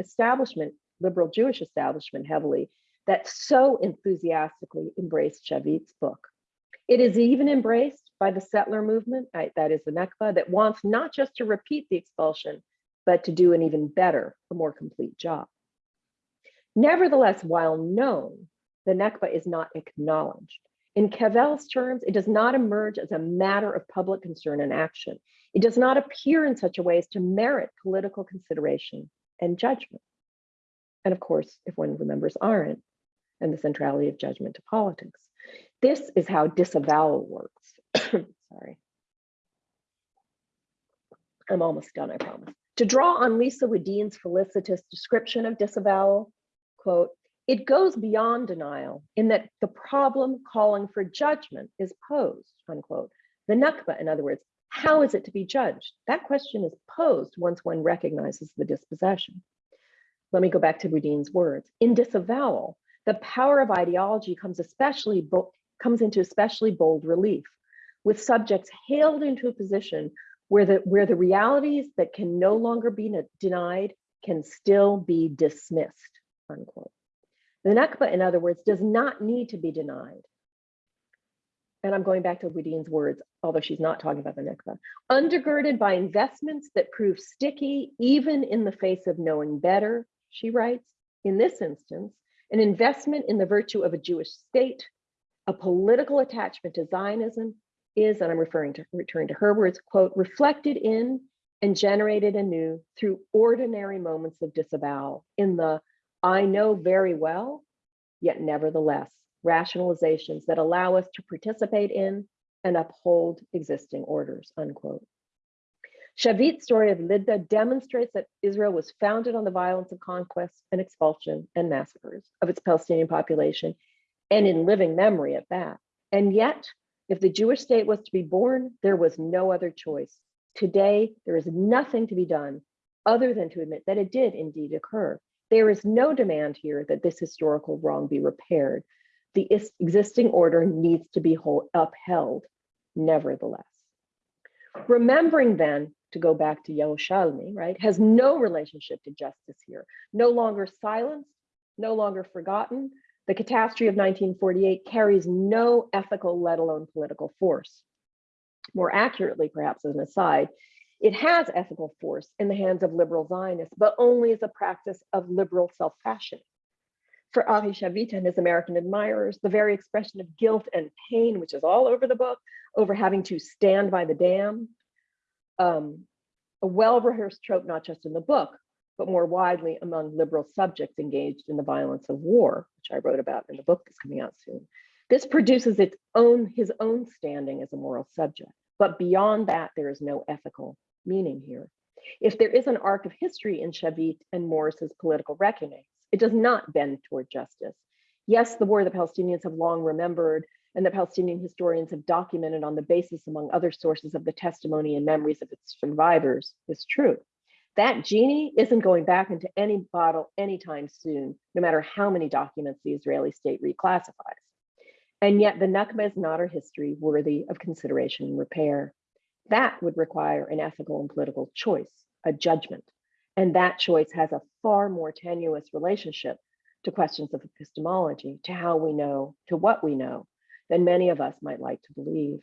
establishment, liberal Jewish establishment heavily, that so enthusiastically embraced Shavit's book. It is even embraced by the settler movement, that is the Nakba, that wants not just to repeat the expulsion, but to do an even better, a more complete job. Nevertheless, while known, the Nakba is not acknowledged. In Cavell's terms, it does not emerge as a matter of public concern and action. It does not appear in such a way as to merit political consideration and judgment. And of course, if one remembers Arendt and the centrality of judgment to politics, this is how disavowal works. Sorry. I'm almost done, I promise. To draw on Lisa Wedeen's felicitous description of disavowal, quote, it goes beyond denial in that the problem calling for judgment is posed, unquote. The Nakba, in other words, how is it to be judged? That question is posed once one recognizes the dispossession. Let me go back to Wedeen's words. In disavowal, the power of ideology comes especially comes into especially bold relief, with subjects hailed into a position where the where the realities that can no longer be denied can still be dismissed. Unquote. The Nakba, in other words, does not need to be denied. and I'm going back to Wedeen's words, although she's not talking about the Nakba, undergirded by investments that prove sticky even in the face of knowing better, she writes, in this instance, an investment in the virtue of a Jewish state, a political attachment to Zionism is, and I'm referring to returning to her words, quote, reflected in and generated anew through ordinary moments of disavowal in the I know very well, yet nevertheless, rationalizations that allow us to participate in and uphold existing orders, unquote. Shavit's story of Lydda demonstrates that Israel was founded on the violence of conquest and expulsion and massacres of its Palestinian population, and in living memory at that. And yet, if the Jewish state was to be born, there was no other choice. Today, there is nothing to be done other than to admit that it did indeed occur. There is no demand here that this historical wrong be repaired. The is- existing order needs to be upheld, nevertheless. Remembering then, to go back to Yerushalmi, right, has no relationship to justice here. No longer silenced, no longer forgotten. The catastrophe of 1948 carries no ethical, let alone political force. More accurately, perhaps as an aside, it has ethical force in the hands of liberal Zionists, but only as a practice of liberal self-fashioning. For Ari Shavit and his American admirers, the very expression of guilt and pain, which is all over the book, over having to stand by the dam, um, a well-rehearsed trope, not just in the book, but more widely among liberal subjects engaged in the violence of war, which I wrote about in the book that's coming out soon. This produces its own, his own standing as a moral subject. But beyond that, there is no ethical meaning here. If there is an arc of history in Shavit and Morris's political reckonings, it does not bend toward justice. Yes, the war the Palestinians have long remembered and the Palestinian historians have documented on the basis, among other sources, of the testimony and memories of its survivors is true. That genie isn't going back into any bottle anytime soon, no matter how many documents the Israeli state reclassifies. And yet the Nakba is not a history worthy of consideration and repair. That would require an ethical and political choice, a judgment. And that choice has a far more tenuous relationship to questions of epistemology, to how we know, to what we know, than many of us might like to believe.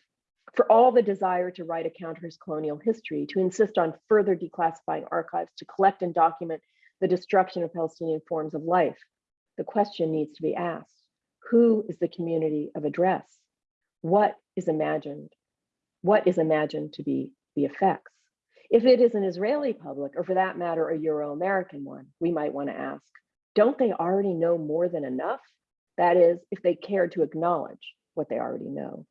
For all the desire to write a counter colonial history, to insist on further declassifying archives, to collect and document the destruction of Palestinian forms of life, the question needs to be asked who is the community of address? What is imagined? What is imagined to be the effects? If it is an Israeli public, or for that matter, a Euro American one, we might want to ask don't they already know more than enough? That is, if they care to acknowledge what they already know.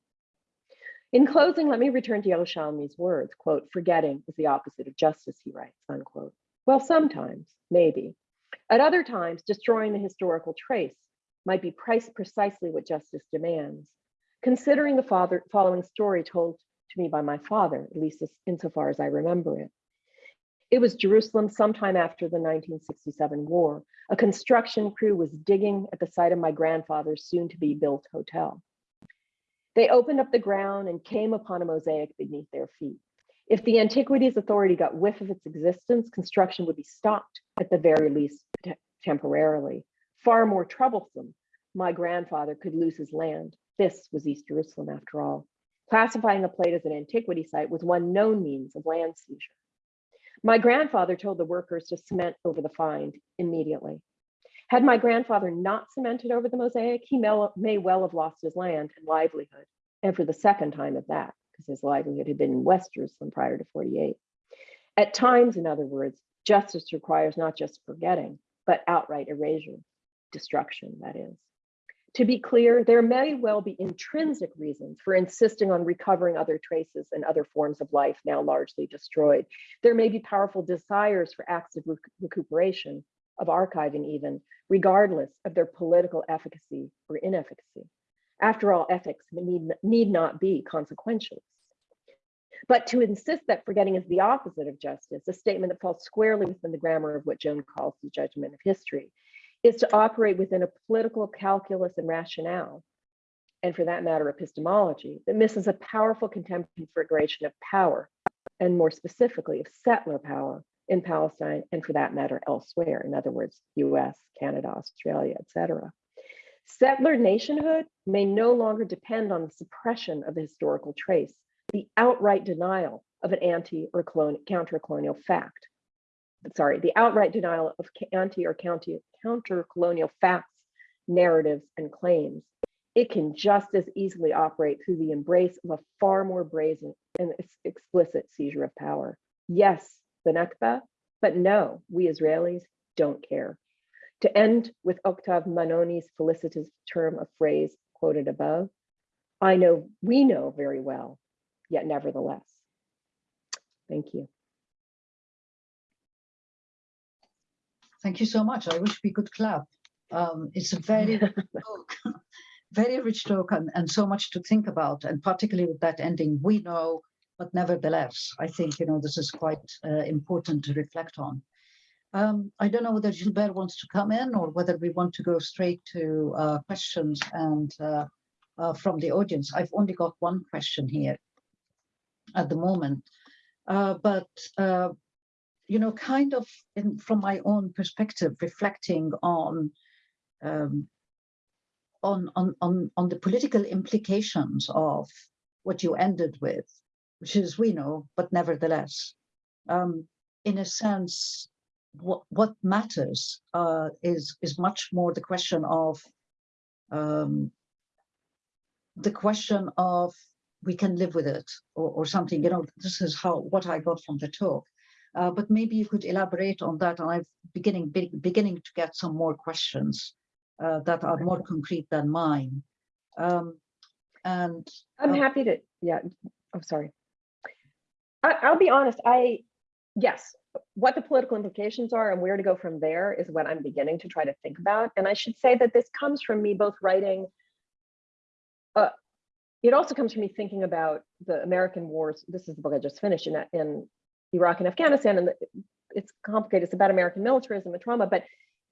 In closing, let me return to Yerushalmi's words, quote, forgetting is the opposite of justice, he writes, unquote. Well, sometimes, maybe. At other times, destroying the historical trace might be precisely what justice demands. Considering the father, following story told to me by my father, at least insofar as I remember it. It was Jerusalem sometime after the 1967 war. A construction crew was digging at the site of my grandfather's soon to be built hotel. They opened up the ground and came upon a mosaic beneath their feet. If the Antiquities Authority got whiff of its existence, construction would be stopped at the very least te temporarily. Far more troublesome, my grandfather could lose his land. This was East Jerusalem after all. Classifying a plate as an antiquity site was one known means of land seizure. My grandfather told the workers to cement over the find immediately. Had my grandfather not cemented over the mosaic, he may well have lost his land and livelihood, and for the second time at that, because his livelihood had been in West Jerusalem prior to 48. At times, in other words, justice requires not just forgetting, but outright erasure, destruction, that is. To be clear, there may well be intrinsic reasons for insisting on recovering other traces and other forms of life now largely destroyed. There may be powerful desires for acts of rec recuperation, of archiving even, regardless of their political efficacy or inefficacy. After all, ethics need, need not be consequentialist. But to insist that forgetting is the opposite of justice, a statement that falls squarely within the grammar of what Joan calls the judgment of history, is to operate within a political calculus and rationale, and for that matter, epistemology, that misses a powerful configuration of power, and more specifically of settler power in Palestine, and for that matter, elsewhere, in other words, US, Canada, Australia, etc. Settler nationhood may no longer depend on the suppression of the historical trace, the outright denial of an anti or counter-colonial fact. Sorry, the outright denial of anti or counter-colonial facts, narratives, and claims. It can just as easily operate through the embrace of a far more brazen and explicit seizure of power. Yes, the Nakba, but no, we Israelis don't care. To end with Octave Mannoni's felicitous term of phrase quoted above, I know we know very well, yet nevertheless. Thank you. Thank you so much. I wish we could clap. Um, it's a very rich talk, very rich talk and, and so much to think about, and particularly with that ending, we know, but nevertheless, I think, you know, this is quite uh, important to reflect on. Um, I don't know whether Gilbert wants to come in or whether we want to go straight to uh, questions and uh, uh, from the audience. I've only got one question here at the moment, uh, but uh, you know, kind of in, from my own perspective, reflecting on um, on on on on the political implications of what you ended with, which is we know, but nevertheless, um, in a sense, what what matters uh, is is much more the question of um, the question of we can live with it or, or something. You know, this is how what I got from the talk. Uh, but maybe you could elaborate on that. And I'm beginning be, beginning to get some more questions uh, that are more concrete than mine. Um, and I'm uh, happy to. Yeah, I'm sorry. I, I'll be honest. I yes, what the political implications are and where to go from there is what I'm beginning to try to think about. And I should say that this comes from me both writing, uh, it also comes from me thinking about the American wars. This is the book I just finished in, in Iraq and Afghanistan, and it's complicated. It's about American militarism and trauma, but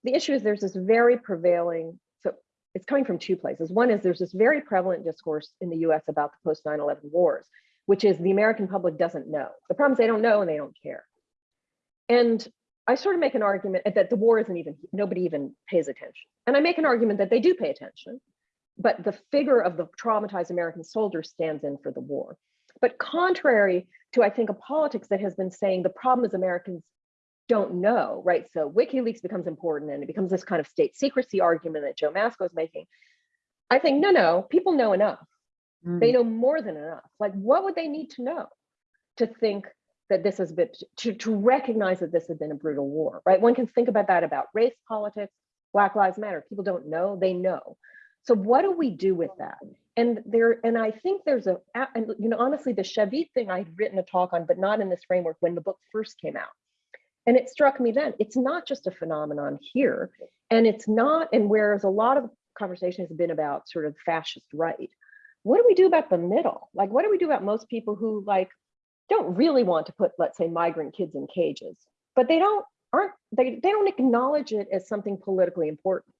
the issue is there's this very prevailing, so it's coming from two places. One is there's this very prevalent discourse in the US about the post 9-11 wars, which is the American public doesn't know. The problem is they don't know and they don't care. And I sort of make an argument that the war isn't even, nobody even pays attention. And I make an argument that they do pay attention, but the figure of the traumatized American soldier stands in for the war. But contrary to, I think, a politics that has been saying the problem is Americans don't know, right? So WikiLeaks becomes important and it becomes this kind of state secrecy argument that Joe Masco is making. I think, no, no, people know enough. mm, They know more than enough. Like, what would they need to know to think that this has been, to, to recognize that this has been a brutal war, right? One can think about that about race politics, Black Lives Matter. People don't know, they know. So what do we do with that? And there, and I think there's a, and you know, honestly, the Shavit thing I'd written a talk on, but not in this framework when the book first came out. And it struck me then, it's not just a phenomenon here. And it's not, and whereas a lot of conversation has been about sort of fascist right, what do we do about the middle? Like, what do we do about most people who like don't really want to put, let's say, migrant kids in cages, but they don't aren't they they don't acknowledge it as something politically important,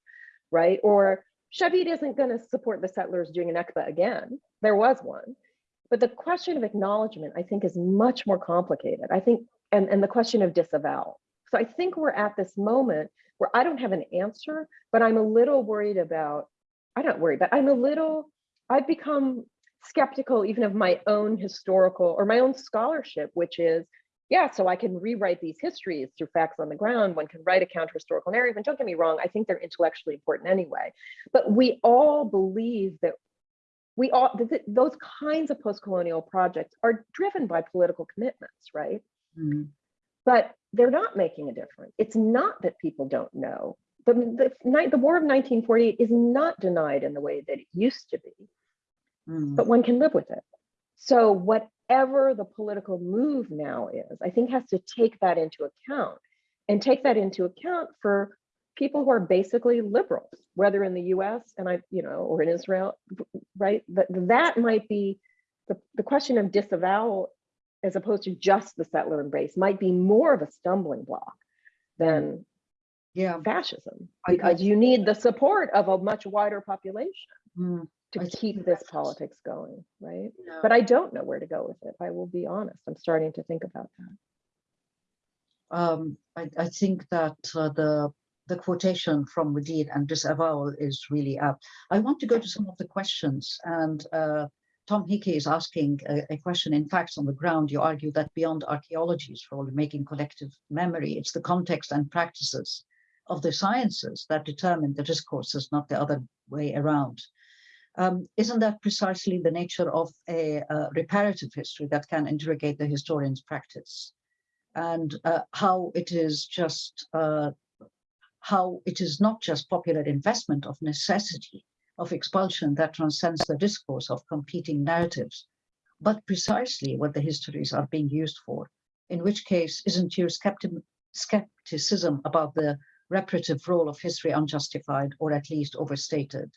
right? Or Shavit isn't going to support the settlers doing an Nakba again. There was one. But the question of acknowledgement, I think, is much more complicated. I think, and, and the question of disavowal. So I think we're at this moment where I don't have an answer, but I'm a little worried about, I don't worry, but I'm a little, I've become skeptical even of my own historical or my own scholarship, which is, yeah, so I can rewrite these histories through facts on the ground. One can write a counter historical narrative. And don't get me wrong, I think they're intellectually important anyway. But we all believe that we all, that those kinds of post-colonial projects are driven by political commitments, right? mm, But they're not making a difference. It's not that people don't know. The, the, the War of 1948 is not denied in the way that it used to be, mm, but one can live with it. So whatever the political move now is, I think has to take that into account and take that into account for people who are basically liberals, whether in the US and I, you know, or in Israel, right? That, that might be the, the question of disavowal as opposed to just the settler embrace might be more of a stumbling block than yeah. fascism I- I- because you need the support of a much wider population mm, to keep this politics going, right? yeah. But I don't know where to go with it. I will be honest. I'm starting to think about that. um, I, I think that uh, the the quotation from Wedeen and disavowal is really apt. I want to go to some of the questions and uh, Tom Hickey is asking a, a, question. In fact, on the ground, you argue that beyond archaeology's role in making collective memory, it's the context and practices of the sciences that determine the discourses, not the other way around. Um, isn't that precisely the nature of a, a, reparative history that can interrogate the historian's practice? And uh, how it is just, uh, how it is not just popular investment of necessity, of expulsion that transcends the discourse of competing narratives, but precisely what the histories are being used for, in which case isn't your skeptic skepticism about the reparative role of history unjustified or at least overstated,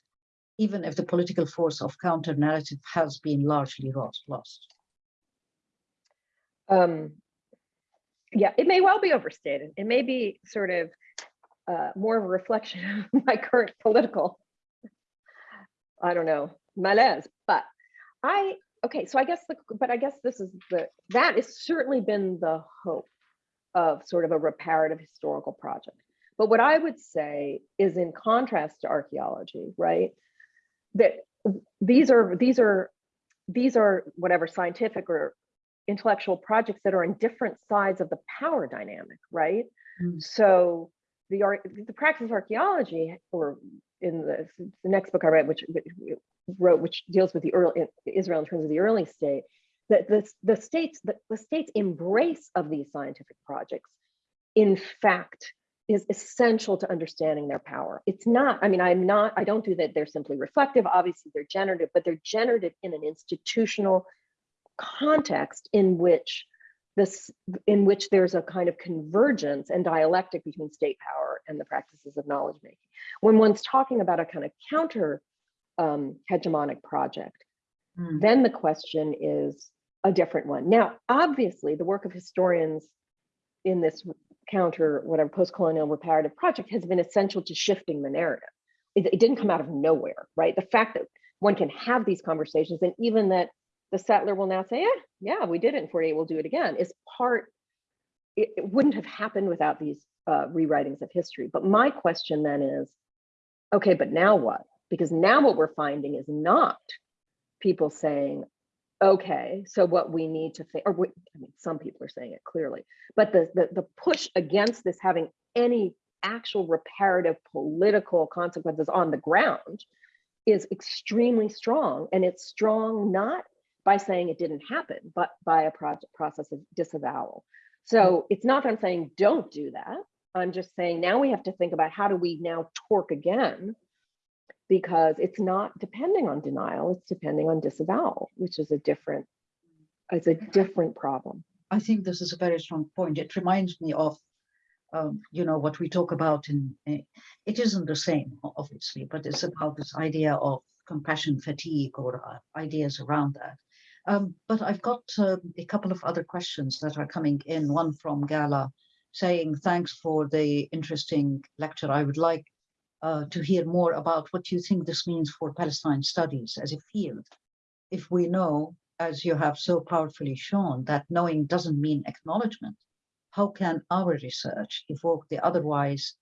even if the political force of counter narrative has been largely lost? Um, yeah, it may well be overstated. It may be sort of uh, more of a reflection of my current political I don't know, malaise. But I, okay, so I guess, the, but I guess this is the, that has certainly been the hope of sort of a reparative historical project. But what I would say is in contrast to archaeology, right? That these are, these are, these are whatever scientific or intellectual projects that are in different sides of the power dynamic, right? Mm. So the art, the practice of archaeology or in the, the next book I read, which, which wrote, which deals with the early Israel in terms of the early state, that the, the states, the, the state's embrace of these scientific projects, in fact, is essential to understanding their power. It's not, I mean, I'm not, I don't do that. They're simply reflective. Obviously, they're generative, but they're generative in an institutional context in which this in which there's a kind of convergence and dialectic between state power and the practices of knowledge making. When one's talking about a kind of counter um, hegemonic project, mm. then the question is a different one. Now, obviously, the work of historians in this counter, whatever post-colonial reparative project has been essential to shifting the narrative. It, it didn't come out of nowhere, right? The fact that one can have these conversations and even that the settler will now say, yeah, yeah, we did it in 48, we'll do it again, is part, it, it wouldn't have happened without these uh, rewritings of history. But my question then is, okay, but now what? Because now what we're finding is not people saying, okay, so what we need to think, or we, I mean, some people are saying it clearly, but the, the, the push against this having any actual reparative political consequences on the ground is extremely strong. And it's strong not by saying it didn't happen, but by a project process of disavowal. So mm. it's not that I'm saying don't do that. I'm just saying now we have to think about how do we now torque again because it's not depending on denial, it's depending on disavowal, which is a different, it's a different problem. I think this is a very strong point. It reminds me of, um, you know, what we talk about in, uh, it isn't the same, obviously, but it's about this idea of compassion fatigue or uh, ideas around that. Um, but I've got uh, a couple of other questions that are coming in, one from Gala saying, thanks for the interesting lecture. I would like uh, to hear more about what you think this means for Palestine studies as a field. If we know, as you have so powerfully shown, that knowing doesn't mean acknowledgement, how can our research evoke the otherwise,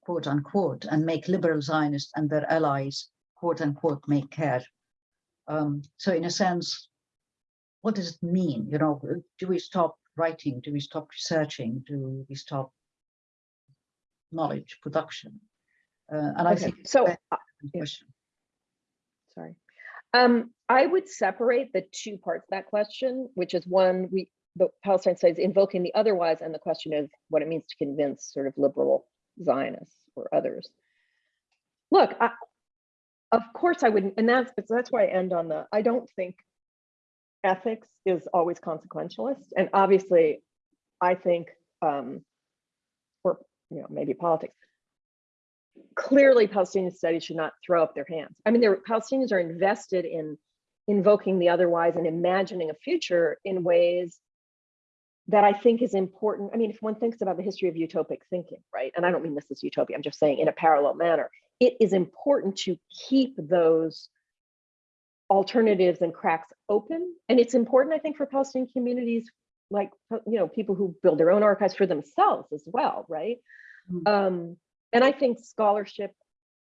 quote unquote, and make liberal Zionists and their allies, quote unquote, make care um, so in a sense, what does it mean? You know, do we stop writing? Do we stop researching? Do we stop knowledge production? Uh, and okay. I think so. Uh, question. Sorry. Um, I would separate the two parts of that question, which is one, we the Palestine studies invoking the otherwise, and the question is what it means to convince sort of liberal Zionists or others. Look, I, of course I wouldn't, and that's that's why I end on the, I don't think ethics is always consequentialist. And obviously I think, um, you know, maybe politics, clearly Palestinian studies should not throw up their hands. I mean, Palestinians are invested in invoking the otherwise and imagining a future in ways that I think is important. I mean, if one thinks about the history of utopic thinking, right? And I don't mean this as utopia, I'm just saying in a parallel manner, it is important to keep those alternatives and cracks open. And it's important, I think, for Palestinian communities, like, you know, people who build their own archives for themselves as well, right? Mm. Um, and I think scholarship,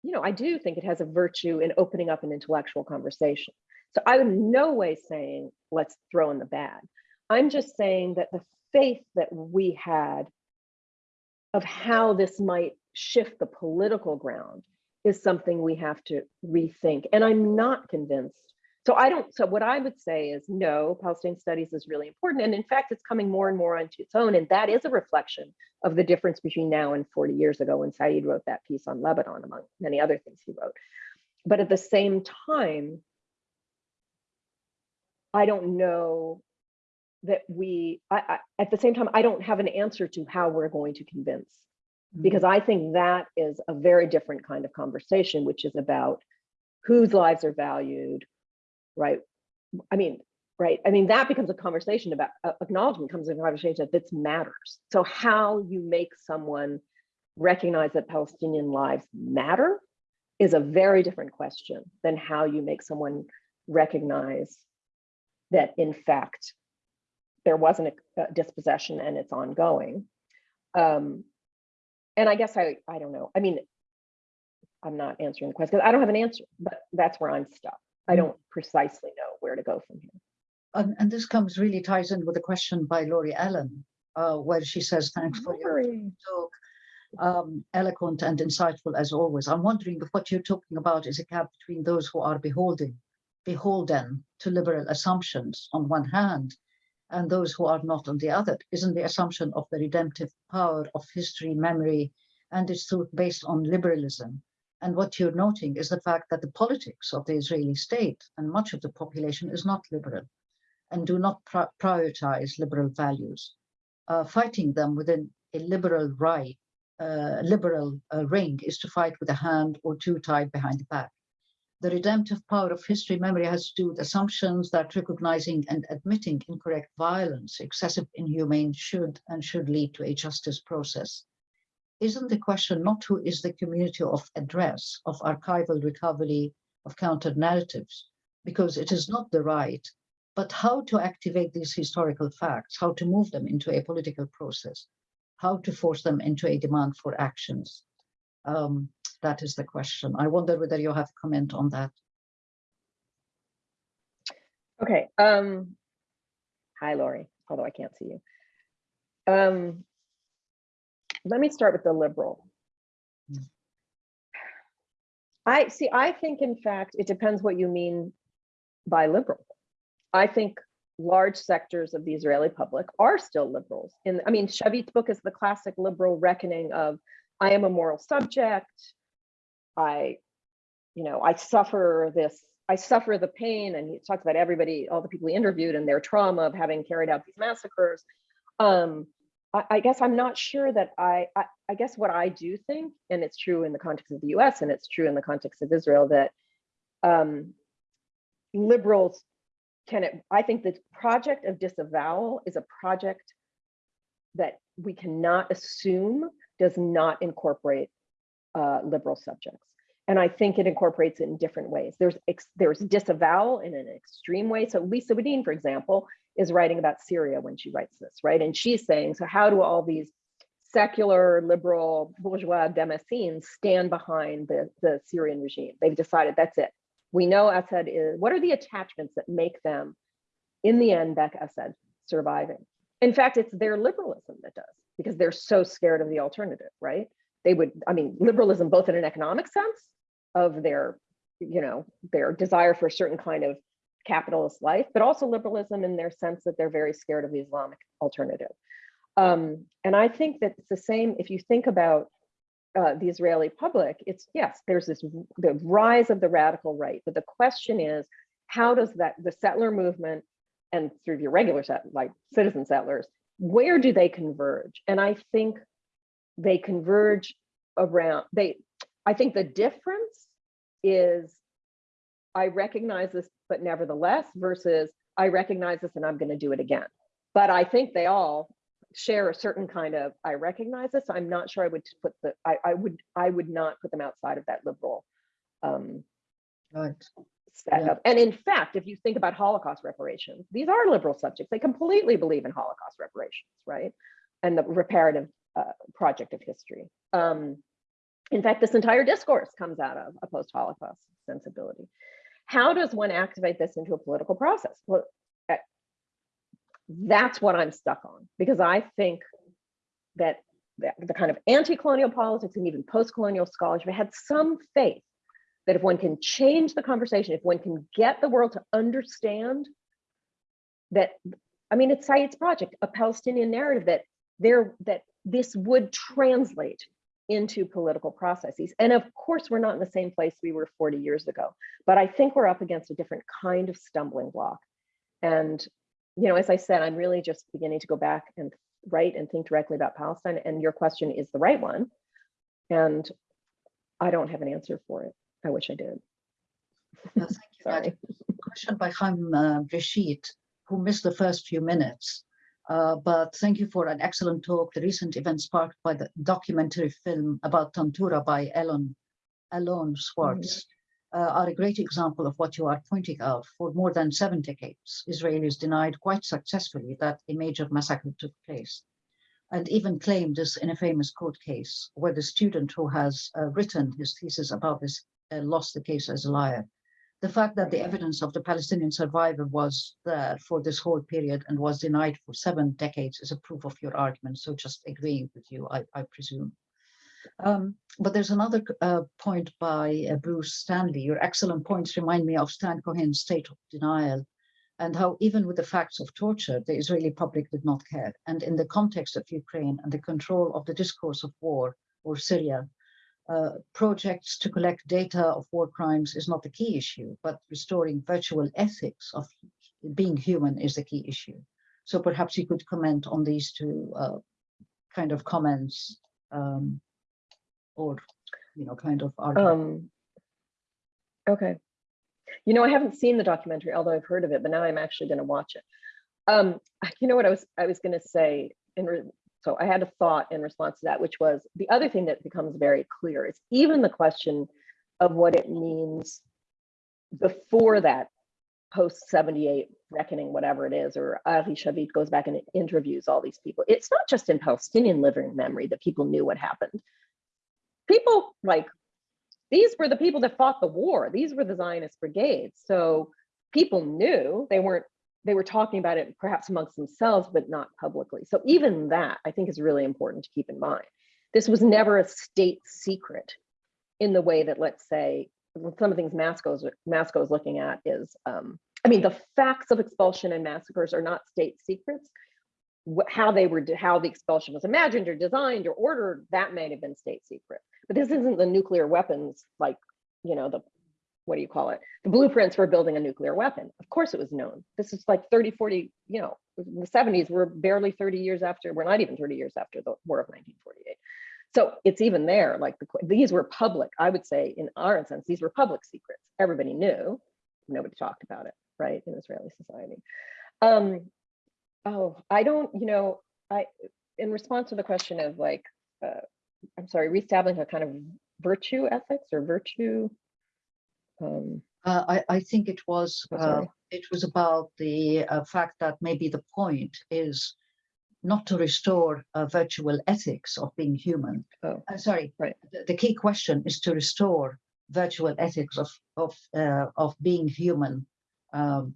you know, I do think it has a virtue in opening up an intellectual conversation. So I'm in no way saying, let's throw in the bag. I'm just saying that the faith that we had of how this might shift the political ground is something we have to rethink. And I'm not convinced. So I don't, so what I would say is no, Palestine studies is really important. And in fact, it's coming more and more onto its own. And that is a reflection of the difference between now and 40 years ago when Said wrote that piece on Lebanon, among many other things he wrote. But at the same time, I don't know that we, I, I, at the same time, I don't have an answer to how we're going to convince mm-hmm. because I think that is a very different kind of conversation, which is about whose lives are valued, right? I mean, right? I mean, that becomes a conversation about uh, acknowledgement comes a conversation that this matters. So how you make someone recognize that Palestinian lives matter is a very different question than how you make someone recognize that in fact there wasn't a, a dispossession and it's ongoing. Um, and I guess I, I don't know. I mean, I'm not answering the question. 'cause I don't have an answer, but that's where I'm stuck. I don't precisely know where to go from here. And, and this comes really ties in with a question by Lori Allen, uh, where she says, thanks for your talk. Um, eloquent and insightful as always. I'm wondering if what you're talking about is a gap between those who are beholding, beholden to liberal assumptions on one hand, and those who are not on the other. Isn't the assumption of the redemptive power of history, memory, and its truth based on liberalism? And what you're noting is the fact that the politics of the Israeli state and much of the population is not liberal and do not pri- prioritize liberal values. Uh, fighting them within a liberal right, uh, liberal uh, ring is to fight with a hand or two tied behind the back. The redemptive power of history memory has to do with assumptions that recognizing and admitting incorrect violence, excessive inhumane should and should lead to a justice process. Isn't the question not who is the community of address, of archival recovery, of counter narratives, because it is not the right, but how to activate these historical facts, how to move them into a political process, how to force them into a demand for actions. Um, that is the question. I wonder whether you have a comment on that. Okay. Um, hi, Lori, although I can't see you. Um, let me start with the liberal. I see, I think in fact, it depends what you mean by liberal. I think large sectors of the Israeli public are still liberals. In, I mean, Shavit's book is the classic liberal reckoning of, I am a moral subject. I, you know, I suffer this, I suffer the pain, and he talks about everybody, all the people he interviewed and their trauma of having carried out these massacres. Um, I, guess I'm not sure that I, I, I guess what I do think, and it's true in the context of the US and it's true in the context of Israel, that um, liberals can it, I think the project of disavowal is a project that we cannot assume does not incorporate uh, liberal subjects. And I think it incorporates it in different ways. There's there's disavowal in an extreme way. So Lisa Wedeen, for example, is writing about Syria when she writes this, right? And she's saying, so how do all these secular liberal bourgeois Damascene stand behind the, the Syrian regime? They've decided that's it. We know Assad is, what are the attachments that make them, in the end, back Assad surviving? In fact, it's their liberalism that does, because they're so scared of the alternative, right? They would, I mean, liberalism, both in an economic sense of their, you know, their desire for a certain kind of capitalist life, but also liberalism in their sense that they're very scared of the Islamic alternative. Um, and I think that it's the same if you think about uh, the Israeli public, it's yes, there's this the rise of the radical right, but the question is, how does that the settler movement and through your regular set like citizen settlers, where do they converge? And I think they converge around they. I think the difference is I recognize this, but nevertheless, versus I recognize this and I'm going to do it again. But I think they all share a certain kind of I recognize this. I'm not sure I would put the I, I would I would not put them outside of that liberal um, Right. setup. And in fact, if you think about Holocaust reparations, these are liberal subjects. They completely believe in Holocaust reparations, right? And the reparative uh, project of history. Um, in fact, this entire discourse comes out of a post-Holocaust sensibility. How does one activate this into a political process? Well, uh, that's what I'm stuck on because I think that the, the kind of anti-colonial politics and even post-colonial scholarship had some faith that if one can change the conversation, if one can get the world to understand that, I mean, it's Said's project, a Palestinian narrative that there that this would translate into political processes. And of course, we're not in the same place we were 40 years ago, but I think we're up against a different kind of stumbling block. And, you know, as I said, I'm really just beginning to go back and write and think directly about Palestine. And your question is the right one. And I don't have an answer for it. I wish I did. Uh, Thank you. Sorry. question by Chaim uh, Rashid, who missed the first few minutes. Uh, but thank you for an excellent talk. The recent event sparked by the documentary film about Tantura by Elon, Alon Schwartz uh, are a great example of what you are pointing out. For more than seven decades, Israelis denied quite successfully that a major massacre took place and even claimed this in a famous court case where the student who has uh, written his thesis about this uh, lost the case as a liar. The fact that the evidence of the Palestinian survivor was there for this whole period and was denied for seven decades is a proof of your argument. So just agreeing with you, I, I presume. Um, but there's another uh, point by uh, Bruce Stanley. Your excellent points remind me of Stan Cohen's state of denial and how even with the facts of torture, the Israeli public did not care. And in the context of Ukraine and the control of the discourse of war or Syria, uh, projects to collect data of war crimes is not the key issue, but restoring virtual ethics of being human is the key issue. So perhaps you could comment on these two uh, kind of comments um, or, you know, kind of. Um, okay. You know, I haven't seen the documentary, although I've heard of it, but now I'm actually going to watch it. Um, you know what I was I was going to say in so I had a thought in response to that, which was the other thing that becomes very clear is even the question of what it means before that post 78 reckoning, whatever it is, or Ari Shavit goes back and interviews all these people. It's not just in Palestinian living memory that people knew what happened. People like these were the people that fought the war. These were the Zionist brigades. So people knew they weren't, they were talking about it perhaps amongst themselves, but not publicly. So even that I think is really important to keep in mind. This was never a state secret in the way that, let's say, some of the things Masco's, Masco is looking at is, um, I mean, the facts of expulsion and massacres are not state secrets. How they were, how the expulsion was imagined or designed or ordered, that may have been state secret. But this isn't the nuclear weapons, like, you know, the, what do you call it? The blueprints for building a nuclear weapon. Of course it was known. This is like 30, 40, you know, in the 70s, we're barely 30 years after, we're not even 30 years after the War of 1948. So it's even there, like the, these were public, I would say in our sense, these were public secrets. Everybody knew, nobody talked about it, right, in Israeli society. Um, oh, I don't, you know, I, in response to the question of like, uh, I'm sorry, reestablishing a kind of virtue ethics or virtue. Um, Uh, I, I think it was, uh, it was about the uh, fact that maybe the point is not to restore uh, virtual ethics of being human. Oh, Uh, sorry, right. The, the key question is to restore virtual ethics of of uh, of being human. Um,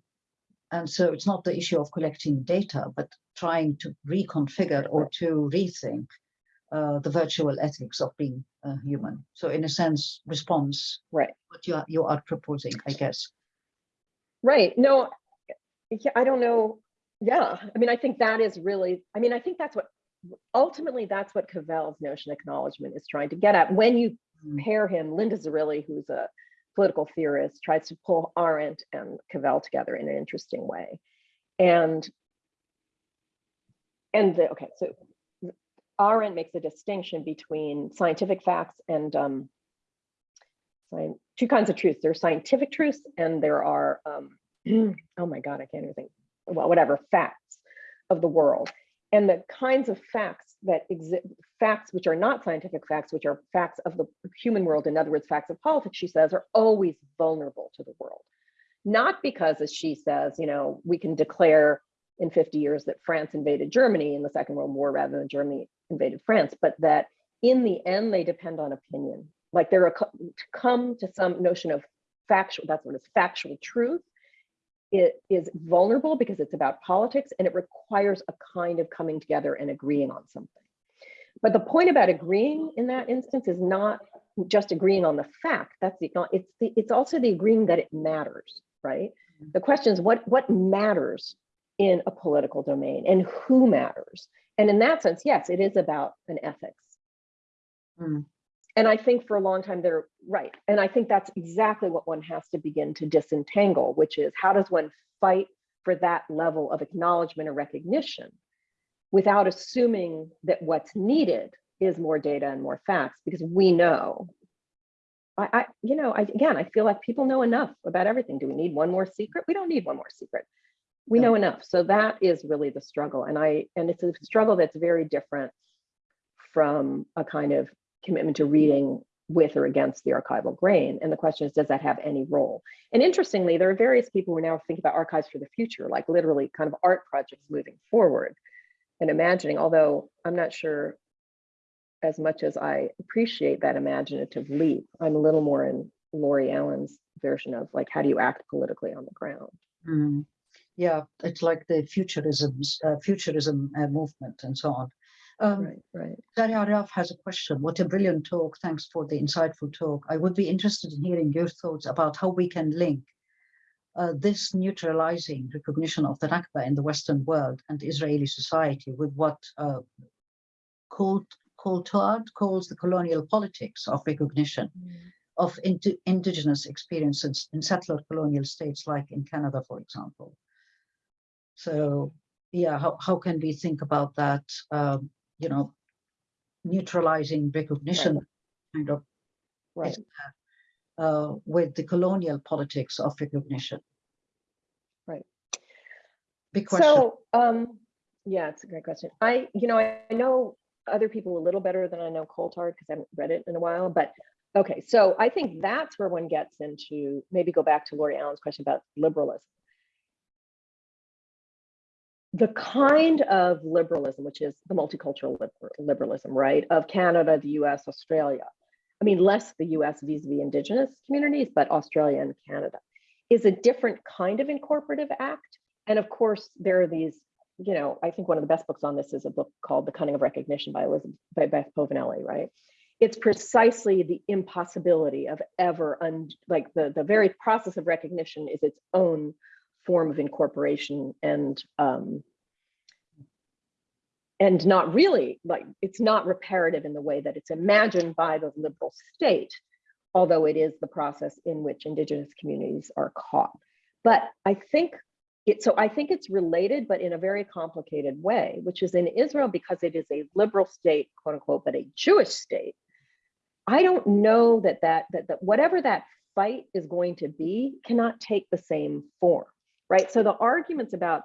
and so it's not the issue of collecting data, but trying to reconfigure or to rethink uh, the virtual ethics of being uh, human. So in a sense, response right, what you are, you are proposing, I guess. right. No, yeah, I don't know. Yeah, I mean, I think that is really, I mean, I think that's what, ultimately, that's what Cavell's notion of acknowledgement is trying to get at. When you Mm. pair him, Linda Zerilli, who's a political theorist, tries to pull Arendt and Cavell together in an interesting way. And and the, okay, so Arendt makes a distinction between scientific facts and um, two kinds of truths. There are scientific truths and there are, um, oh my God, I can't even think, well, whatever, facts of the world. And the kinds of facts that exist, facts which are not scientific facts, which are facts of the human world, in other words, facts of politics, she says, are always vulnerable to the world. Not because, as she says, you know, we can declare in 50 years that France invaded Germany in the Second World War rather than Germany invaded France, but that in the end, they depend on opinion. Like they're a, to come to some notion of factual, that's what it's factual truth. It is vulnerable because it's about politics and it requires a kind of coming together and agreeing on something. But the point about agreeing in that instance is not just agreeing on the fact. That's the, it's the, it's also the agreeing that it matters, right? The question is what, what matters in a political domain and who matters? And in that sense, yes, it is about an ethics. Mm. And I think for a long time they're right. And I think that's exactly what one has to begin to disentangle, which is how does one fight for that level of acknowledgement or recognition without assuming that what's needed is more data and more facts because we know. I, I you know, I, again, I feel like people know enough about everything. Do we need one more secret? We don't need one more secret. We know enough. So that is really the struggle. And I, and it's a struggle that's very different from a kind of commitment to reading with or against the archival grain. And the question is, does that have any role? And interestingly, there are various people who now thinking about archives for the future, like literally kind of art projects moving forward and imagining, although I'm not sure as much as I appreciate that imaginative leap, I'm a little more in Lori Allen's version of like, how do you act politically on the ground? Mm. Yeah, it's like the futurisms, uh, futurism uh, movement and so on. Um, Right, right. Daria Araf has a question. What a brilliant talk. Thanks for the insightful talk. I would be interested in hearing your thoughts about how we can link uh, this neutralizing recognition of the Nakba in the Western world and Israeli society with what uh, Coulthard calls the colonial politics of recognition of indi- indigenous experiences in settler colonial states like in Canada, for example. So yeah, how, how can we think about that, um, you know, neutralizing recognition kind of Right. uh, with the colonial politics of recognition? Right. Big question. So, um, yeah, it's a great question. I, you know, I I know other people a little better than I know Coulthard because I haven't read it in a while, but okay, so I think that's where one gets into, maybe go back to Lori Allen's question about liberalism. The kind of liberalism, which is the multicultural liber- liberalism, right, of Canada, the US, Australia. I mean, less the US vis-a-vis indigenous communities, but Australia and Canada is a different kind of incorporative act. And of course, there are these, you know, I think one of the best books on this is a book called The Cunning of Recognition by Elizabeth by Beth Povinelli, right? It's precisely the impossibility of ever un, like the, the very process of recognition is its own form of incorporation and um, and not really like it's not reparative in the way that it's imagined by the liberal state, although it is the process in which indigenous communities are caught. But I think it, so I think it's related, but in a very complicated way, which is in Israel, because it is a liberal state, quote unquote, but a Jewish state. I don't know that that, that, that whatever that fight is going to be cannot take the same form, right? So the arguments about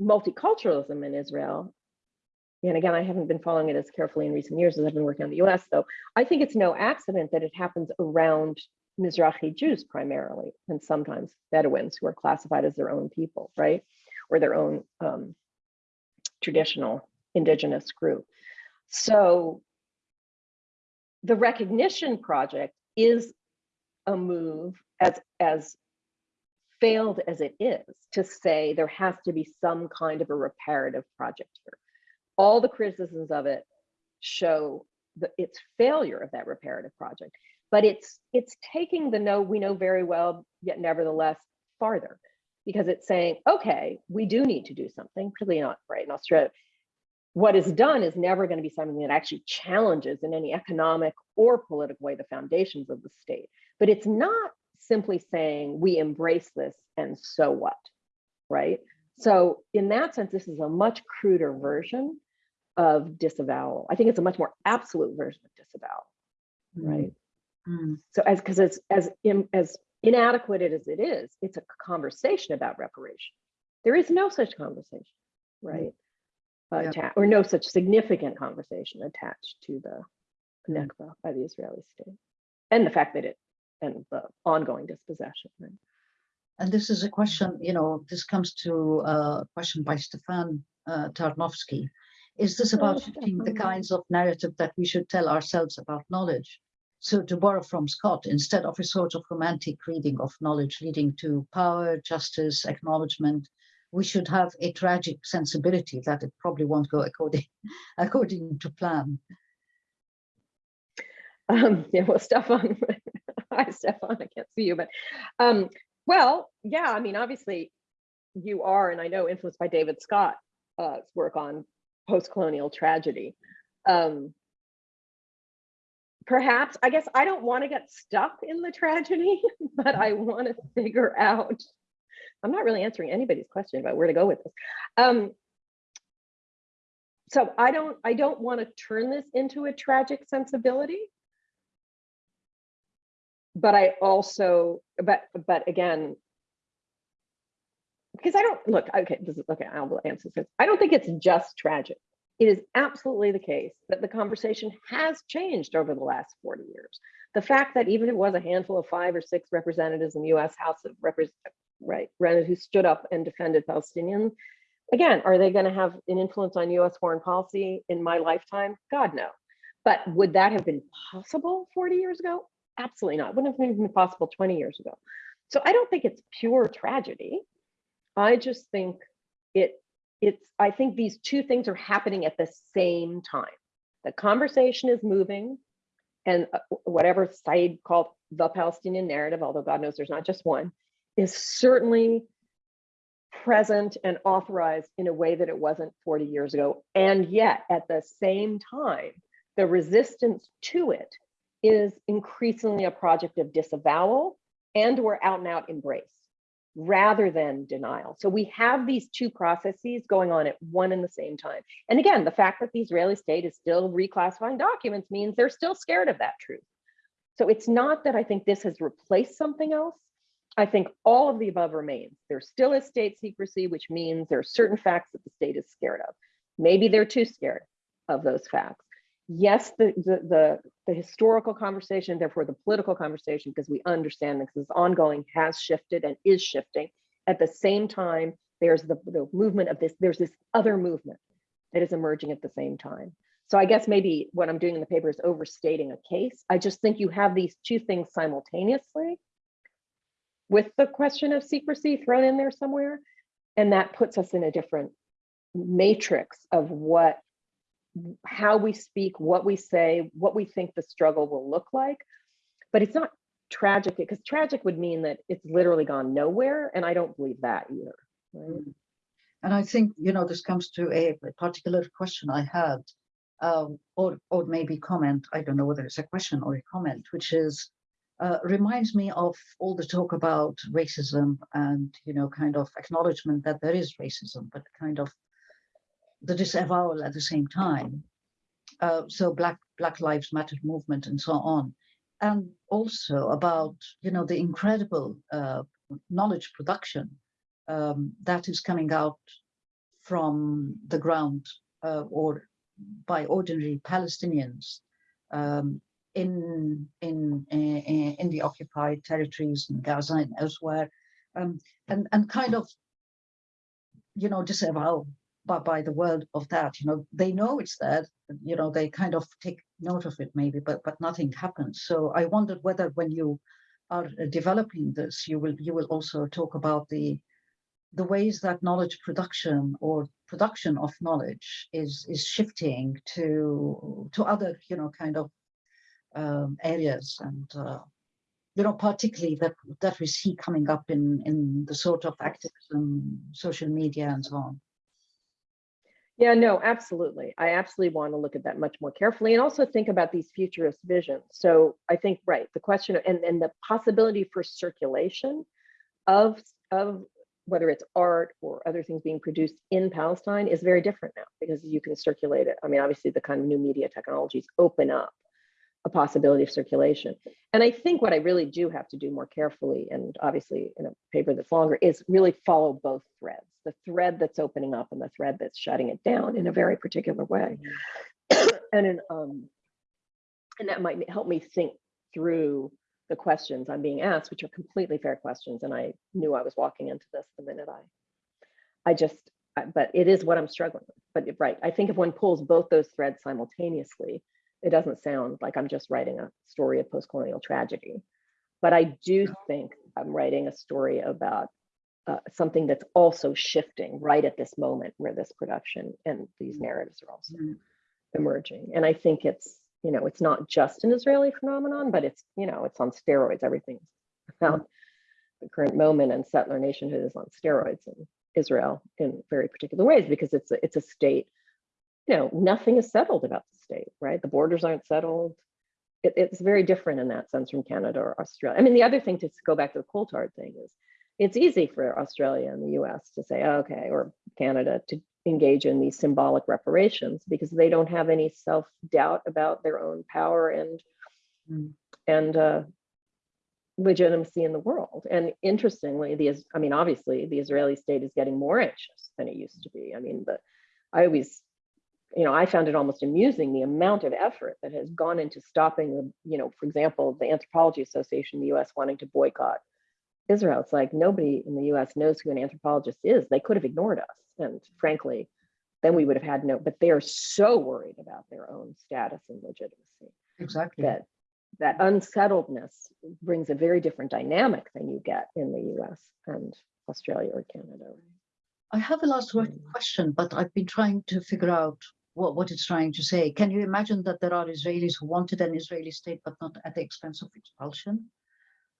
multiculturalism in Israel, and again, I haven't been following it as carefully in recent years as I've been working on the US, though, I think it's no accident that it happens around Mizrahi Jews primarily, and sometimes Bedouins who are classified as their own people, right? Or their own um, traditional indigenous group. So the recognition project is a move as, as failed as it is to say there has to be some kind of a reparative project here. All the criticisms of it show the, its failure of that reparative project but it's it's taking the no we know very well yet nevertheless farther because it's saying okay we do need to do something particularly not right in australia what is done is never going to be something that actually challenges in any economic or political way the foundations of the state but it's not simply saying we embrace this and so what right so in that sense this is a much cruder version of disavowal i think it's a much more absolute version of disavowal right Mm, so as because as as in, as inadequate as it is, it's a conversation about reparation. There is no such conversation, right? Uh, Yeah. or no such significant conversation attached to the Mm. Nakba by the Israeli state, and the fact that it and the ongoing dispossession. Right? And this is a question, you know, this comes to a question by Stefan uh, Tarnowski. Is this about Oh, shifting the kinds of narrative that we should tell ourselves about knowledge? So to borrow from Scott, instead of a sort of romantic reading of knowledge leading to power, justice, acknowledgement, we should have a tragic sensibility that it probably won't go according according to plan. Um, yeah, well, Stefan, hi, Stefan, I can't see you, but, um, well, yeah, I mean, obviously you are, and I know influenced by David Scott's uh, work on post-colonial tragedy. Um, perhaps, I guess I don't want to get stuck in the tragedy, but I want to figure out, I'm not really answering anybody's question about where to go with this. Um, so I don't, I don't want to turn this into a tragic sensibility but I also, but, but again, because I don't, look, okay, this is, okay, I'll answer this. I don't think it's just tragic. It is absolutely the case that the conversation has changed over the last 40 years. The fact that even if it was a handful of five or six representatives in the US House of Representatives, right, who stood up and defended Palestinians, again, are they gonna have an influence on US foreign policy in my lifetime? God, no. But would that have been possible 40 years ago? Absolutely not. Wouldn't have been possible 20 years ago. So I don't think it's pure tragedy. I just think it it's I think these two things are happening at the same time. The conversation is moving and uh, whatever side called the Palestinian narrative, although God knows there's not just one, is certainly present and authorized in a way that it wasn't 40 years ago. And yet at the same time, the resistance to it is increasingly a project of disavowal and or out and out embrace rather than denial. So we have these two processes going on at one and the same time. And again, the fact that the Israeli state is still reclassifying documents means they're still scared of that truth. So it's not that I think this has replaced something else. I think all of the above remains. There still is state secrecy, which means there are certain facts that the state is scared of. Maybe they're too scared of those facts yes, the, the, the, the, historical conversation, therefore the political conversation, because we understand this is ongoing, has shifted and is shifting. At the same time, there's the, the movement of this, there's this other movement that is emerging at the same time. So I guess maybe what I'm doing in the paper is overstating a case. I just think you have these two things simultaneously with the question of secrecy thrown in there somewhere. And that puts us in a different matrix of what how we speak, what we say, what we think the struggle will look like. But it's not tragic because tragic would mean that it's literally gone nowhere. And I don't believe that either. Right? And I think, you know, this comes to a, a particular question I had, um, or, or maybe comment, I don't know whether it's a question or a comment, which is, uh, reminds me of all the talk about racism and, you know, kind of acknowledgement that there is racism, but kind of the disavowal at the same time. Uh, so Black Black Lives Matter movement and so on, and also about you know the incredible uh, knowledge production um, that is coming out from the ground uh, or by ordinary Palestinians um, in, in in in the occupied territories in Gaza and elsewhere, um, and and kind of you know disavow by, by the world of that you know they know it's there you know they kind of take note of it maybe but but nothing happens. So i wondered whether when you are developing this you will you will also talk about the the ways that knowledge production or production of knowledge is is shifting to to other you know kind of um, areas and uh, you know particularly that that we see coming up in in the sort of activism social media and so on yeah, no, absolutely. I absolutely want to look at that much more carefully and also think about these futurist visions. So I think, right, the question and, and the possibility for circulation of, of whether it's art or other things being produced in Palestine is very different now because you can circulate it. I mean, obviously the kind of new media technologies open up a possibility of circulation. And I think what I really do have to do more carefully, and obviously in a paper that's longer, is really follow both threads, the thread that's opening up and the thread that's shutting it down in a very particular way. and in, um, and that might help me think through the questions I'm being asked, which are completely fair questions. And I knew I was walking into this the minute I, I just I- but it is what I'm struggling with. But right, I think if one pulls both those threads simultaneously, it doesn't sound like I'm just writing a story of post-colonial tragedy. But I do think I'm writing a story about uh, something that's also shifting right at this moment where this production and these narratives are also Mm. emerging. And I think it's, you know, it's not just an Israeli phenomenon, but it's, you know, it's on steroids. Everything's about the current moment and settler nationhood is on steroids in Israel in very particular ways because it's a, it's a state, you know, nothing is settled about the state, right? The borders aren't settled. It, it's very different in that sense from Canada or Australia. I mean, the other thing to go back to the Coulthard thing is it's easy for Australia and the US to say, okay, or Canada to engage in these symbolic reparations because they don't have any self-doubt about their own power and Mm. and uh, legitimacy in the world. And interestingly, the Is- I mean, obviously, the Israeli state is getting more anxious than it used to be. I mean, the I always, you know, I found it almost amusing the amount of effort that has gone into stopping the, you know, for example, the Anthropology Association in the U.S. wanting to boycott Israel. It's like nobody in the U.S. knows who an anthropologist is. They could have ignored us, and frankly, then we would have had no. But they are so worried about their own status and legitimacy Exactly. that that unsettledness brings a very different dynamic than you get in the US and Australia or Canada. I have a last hmm. question, but I've been trying to figure out what, what it's trying to say. Can you imagine that there are Israelis who wanted an Israeli state, but not at the expense of expulsion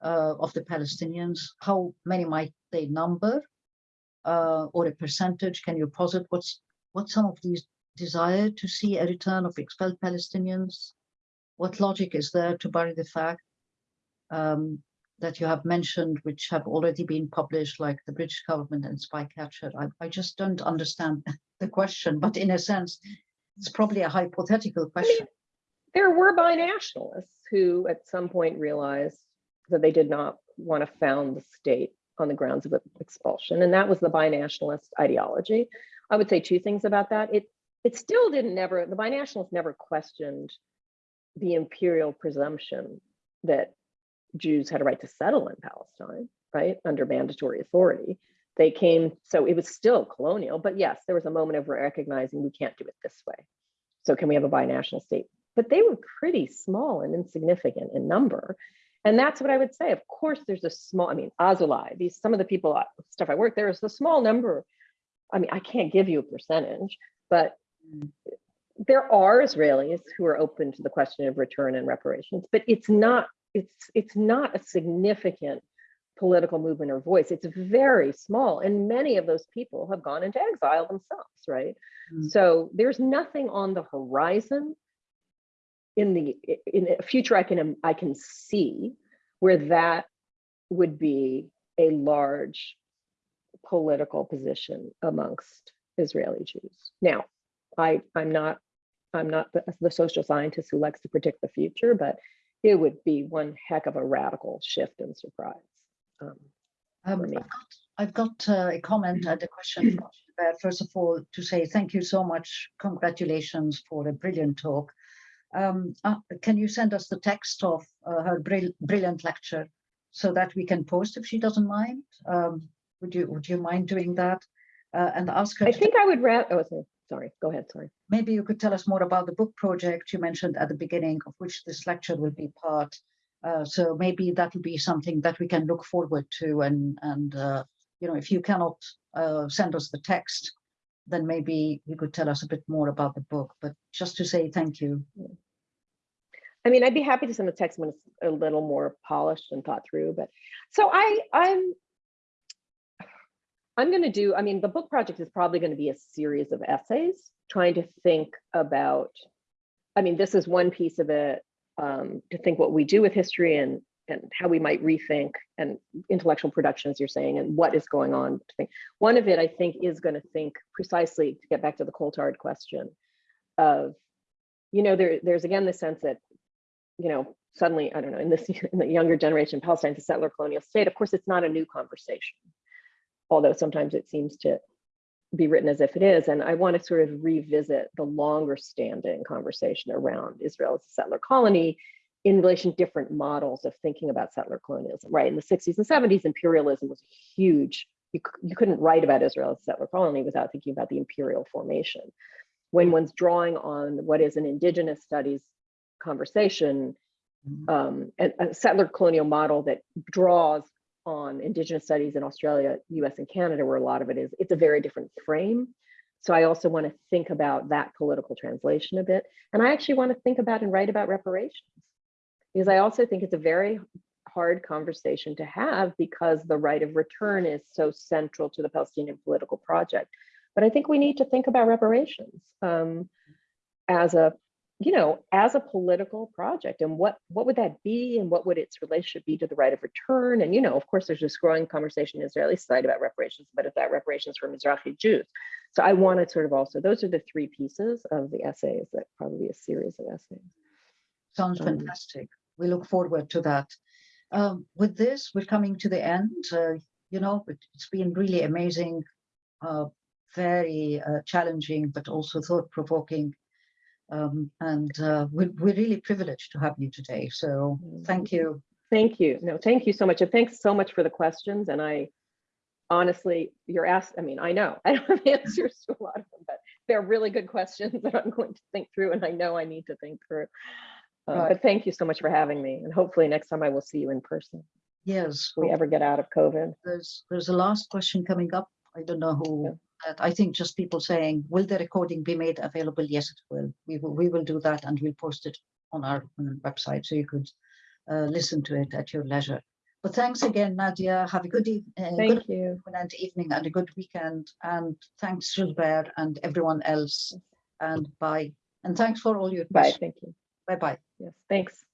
uh, of the Palestinians? How many might they number? Uh, or a percentage? Can you posit what's what some of these desire to see a return of expelled Palestinians? What logic is there to bury the fact um, that you have mentioned, which have already been published, like the British government and Spycatcher. I, I just don't understand the question, but in a sense, it's probably a hypothetical question. There were binationalists who at some point realized that they did not want to found the state on the grounds of expulsion. And that was the binationalist ideology. I would say two things about that. It it still didn't never, the binationalists never questioned the imperial presumption that Jews had a right to settle in Palestine, right, under mandatory authority. They came, so it was still colonial, but yes, there was a moment of recognizing we can't do it this way. So can we have a binational state? But they were pretty small and insignificant in number. And that's what I would say. Of course, there's a small, I mean, Azoulay, these some of the people, uh, stuff I work, there is a small number. I mean, I can't give you a percentage, but there are Israelis who are open to the question of return and reparations, but it's not, it's it's not a significant political movement or voice. It's very small. And many of those people have gone into exile themselves, right? Mm. So there's nothing on the horizon in the in a future I can I can see where that would be a large political position amongst Israeli Jews. Now, I I'm not I'm not the, the social scientist who likes to predict the future, but it would be one heck of a radical shift and surprise. Um, Um. I've got, I've got uh, a comment and a question. First of all, to say thank you so much. Congratulations for a brilliant talk. Um, uh, can you send us the text of uh, her brill brilliant lecture so that we can post if she doesn't mind? Um, would you Would you mind doing that? Uh, and ask her. I think I would rather. Oh, sorry. sorry. Go ahead. Sorry. maybe you could tell us more about the book project you mentioned at the beginning, of which this lecture will be part. Uh, so maybe that will be something that we can look forward to. And and uh, you know, if you cannot uh, send us the text, then maybe you could tell us a bit more about the book. But just to say thank you. I mean, I'd be happy to send a text when it's a little more polished and thought through. But so I, I'm, I'm going to do. I mean, the book project is probably going to be a series of essays trying to think about. I mean, this is one piece of it um, to think what we do with history and and how we might rethink and intellectual production, as you're saying, and what is going on. To think. One of it, I think, is going to think precisely to get back to the Coulthard question of, you know, there there's again the sense that you know, suddenly, I don't know, in this in the younger generation, Palestine's a settler colonial state. Of course, it's not a new conversation, although sometimes it seems to be written as if it is. And I want to sort of revisit the longer standing conversation around Israel as a settler colony in relation to different models of thinking about settler colonialism, right? In the 60s and 70s, imperialism was huge, you, you couldn't write about Israel as a settler colony without thinking about the imperial formation. When one's drawing on what is an indigenous studies conversation, Mhm. um, and a settler colonial model that draws on indigenous studies in Australia, US and Canada, where a lot of it is, it's a very different frame. So I also want to think about that political translation a bit. And I actually want to think about and write about reparations. Because I also think it's a very hard conversation to have because the right of return is so central to the Palestinian political project. But I think we need to think about reparations um, as a, you know, as a political project and what what would that be and what would its relationship be to the right of return? And you know, of course, there's this growing conversation in Israeli society about reparations, but if that reparations for Mizrahi Jews. So I want to sort of also, those are the three pieces of the essays that probably a series of essays. Sounds Um, fantastic. We look forward to that. Um, with this, we're coming to the end. Uh, you know, it, it's been really amazing, uh, very uh, challenging, but also thought-provoking. Um, and uh, we're, we're really privileged to have you today. So thank you. Thank you. No, thank you so much. And thanks so much for the questions. And I honestly, you're asked, I mean, I know I don't have answers to a lot of them, but they're really good questions that I'm going to think through and I know I need to think through. Uh, Right. But thank you so much for having me. And hopefully next time I will see you in person. Yes, If we ever get out of COVID. there's there's a last question coming up. I don't know who. That I think just people saying, will the recording be made available? Yes, it will. We will we will do that and we'll post it on our website so you could uh, listen to it at your leisure. But thanks again, Nadia. Have a good evening, good Thank you. afternoon and evening and a good weekend. And thanks, Gilbert and everyone else. And bye. And thanks for all your Bye. questions. Thank you. Bye bye. Yes, thanks.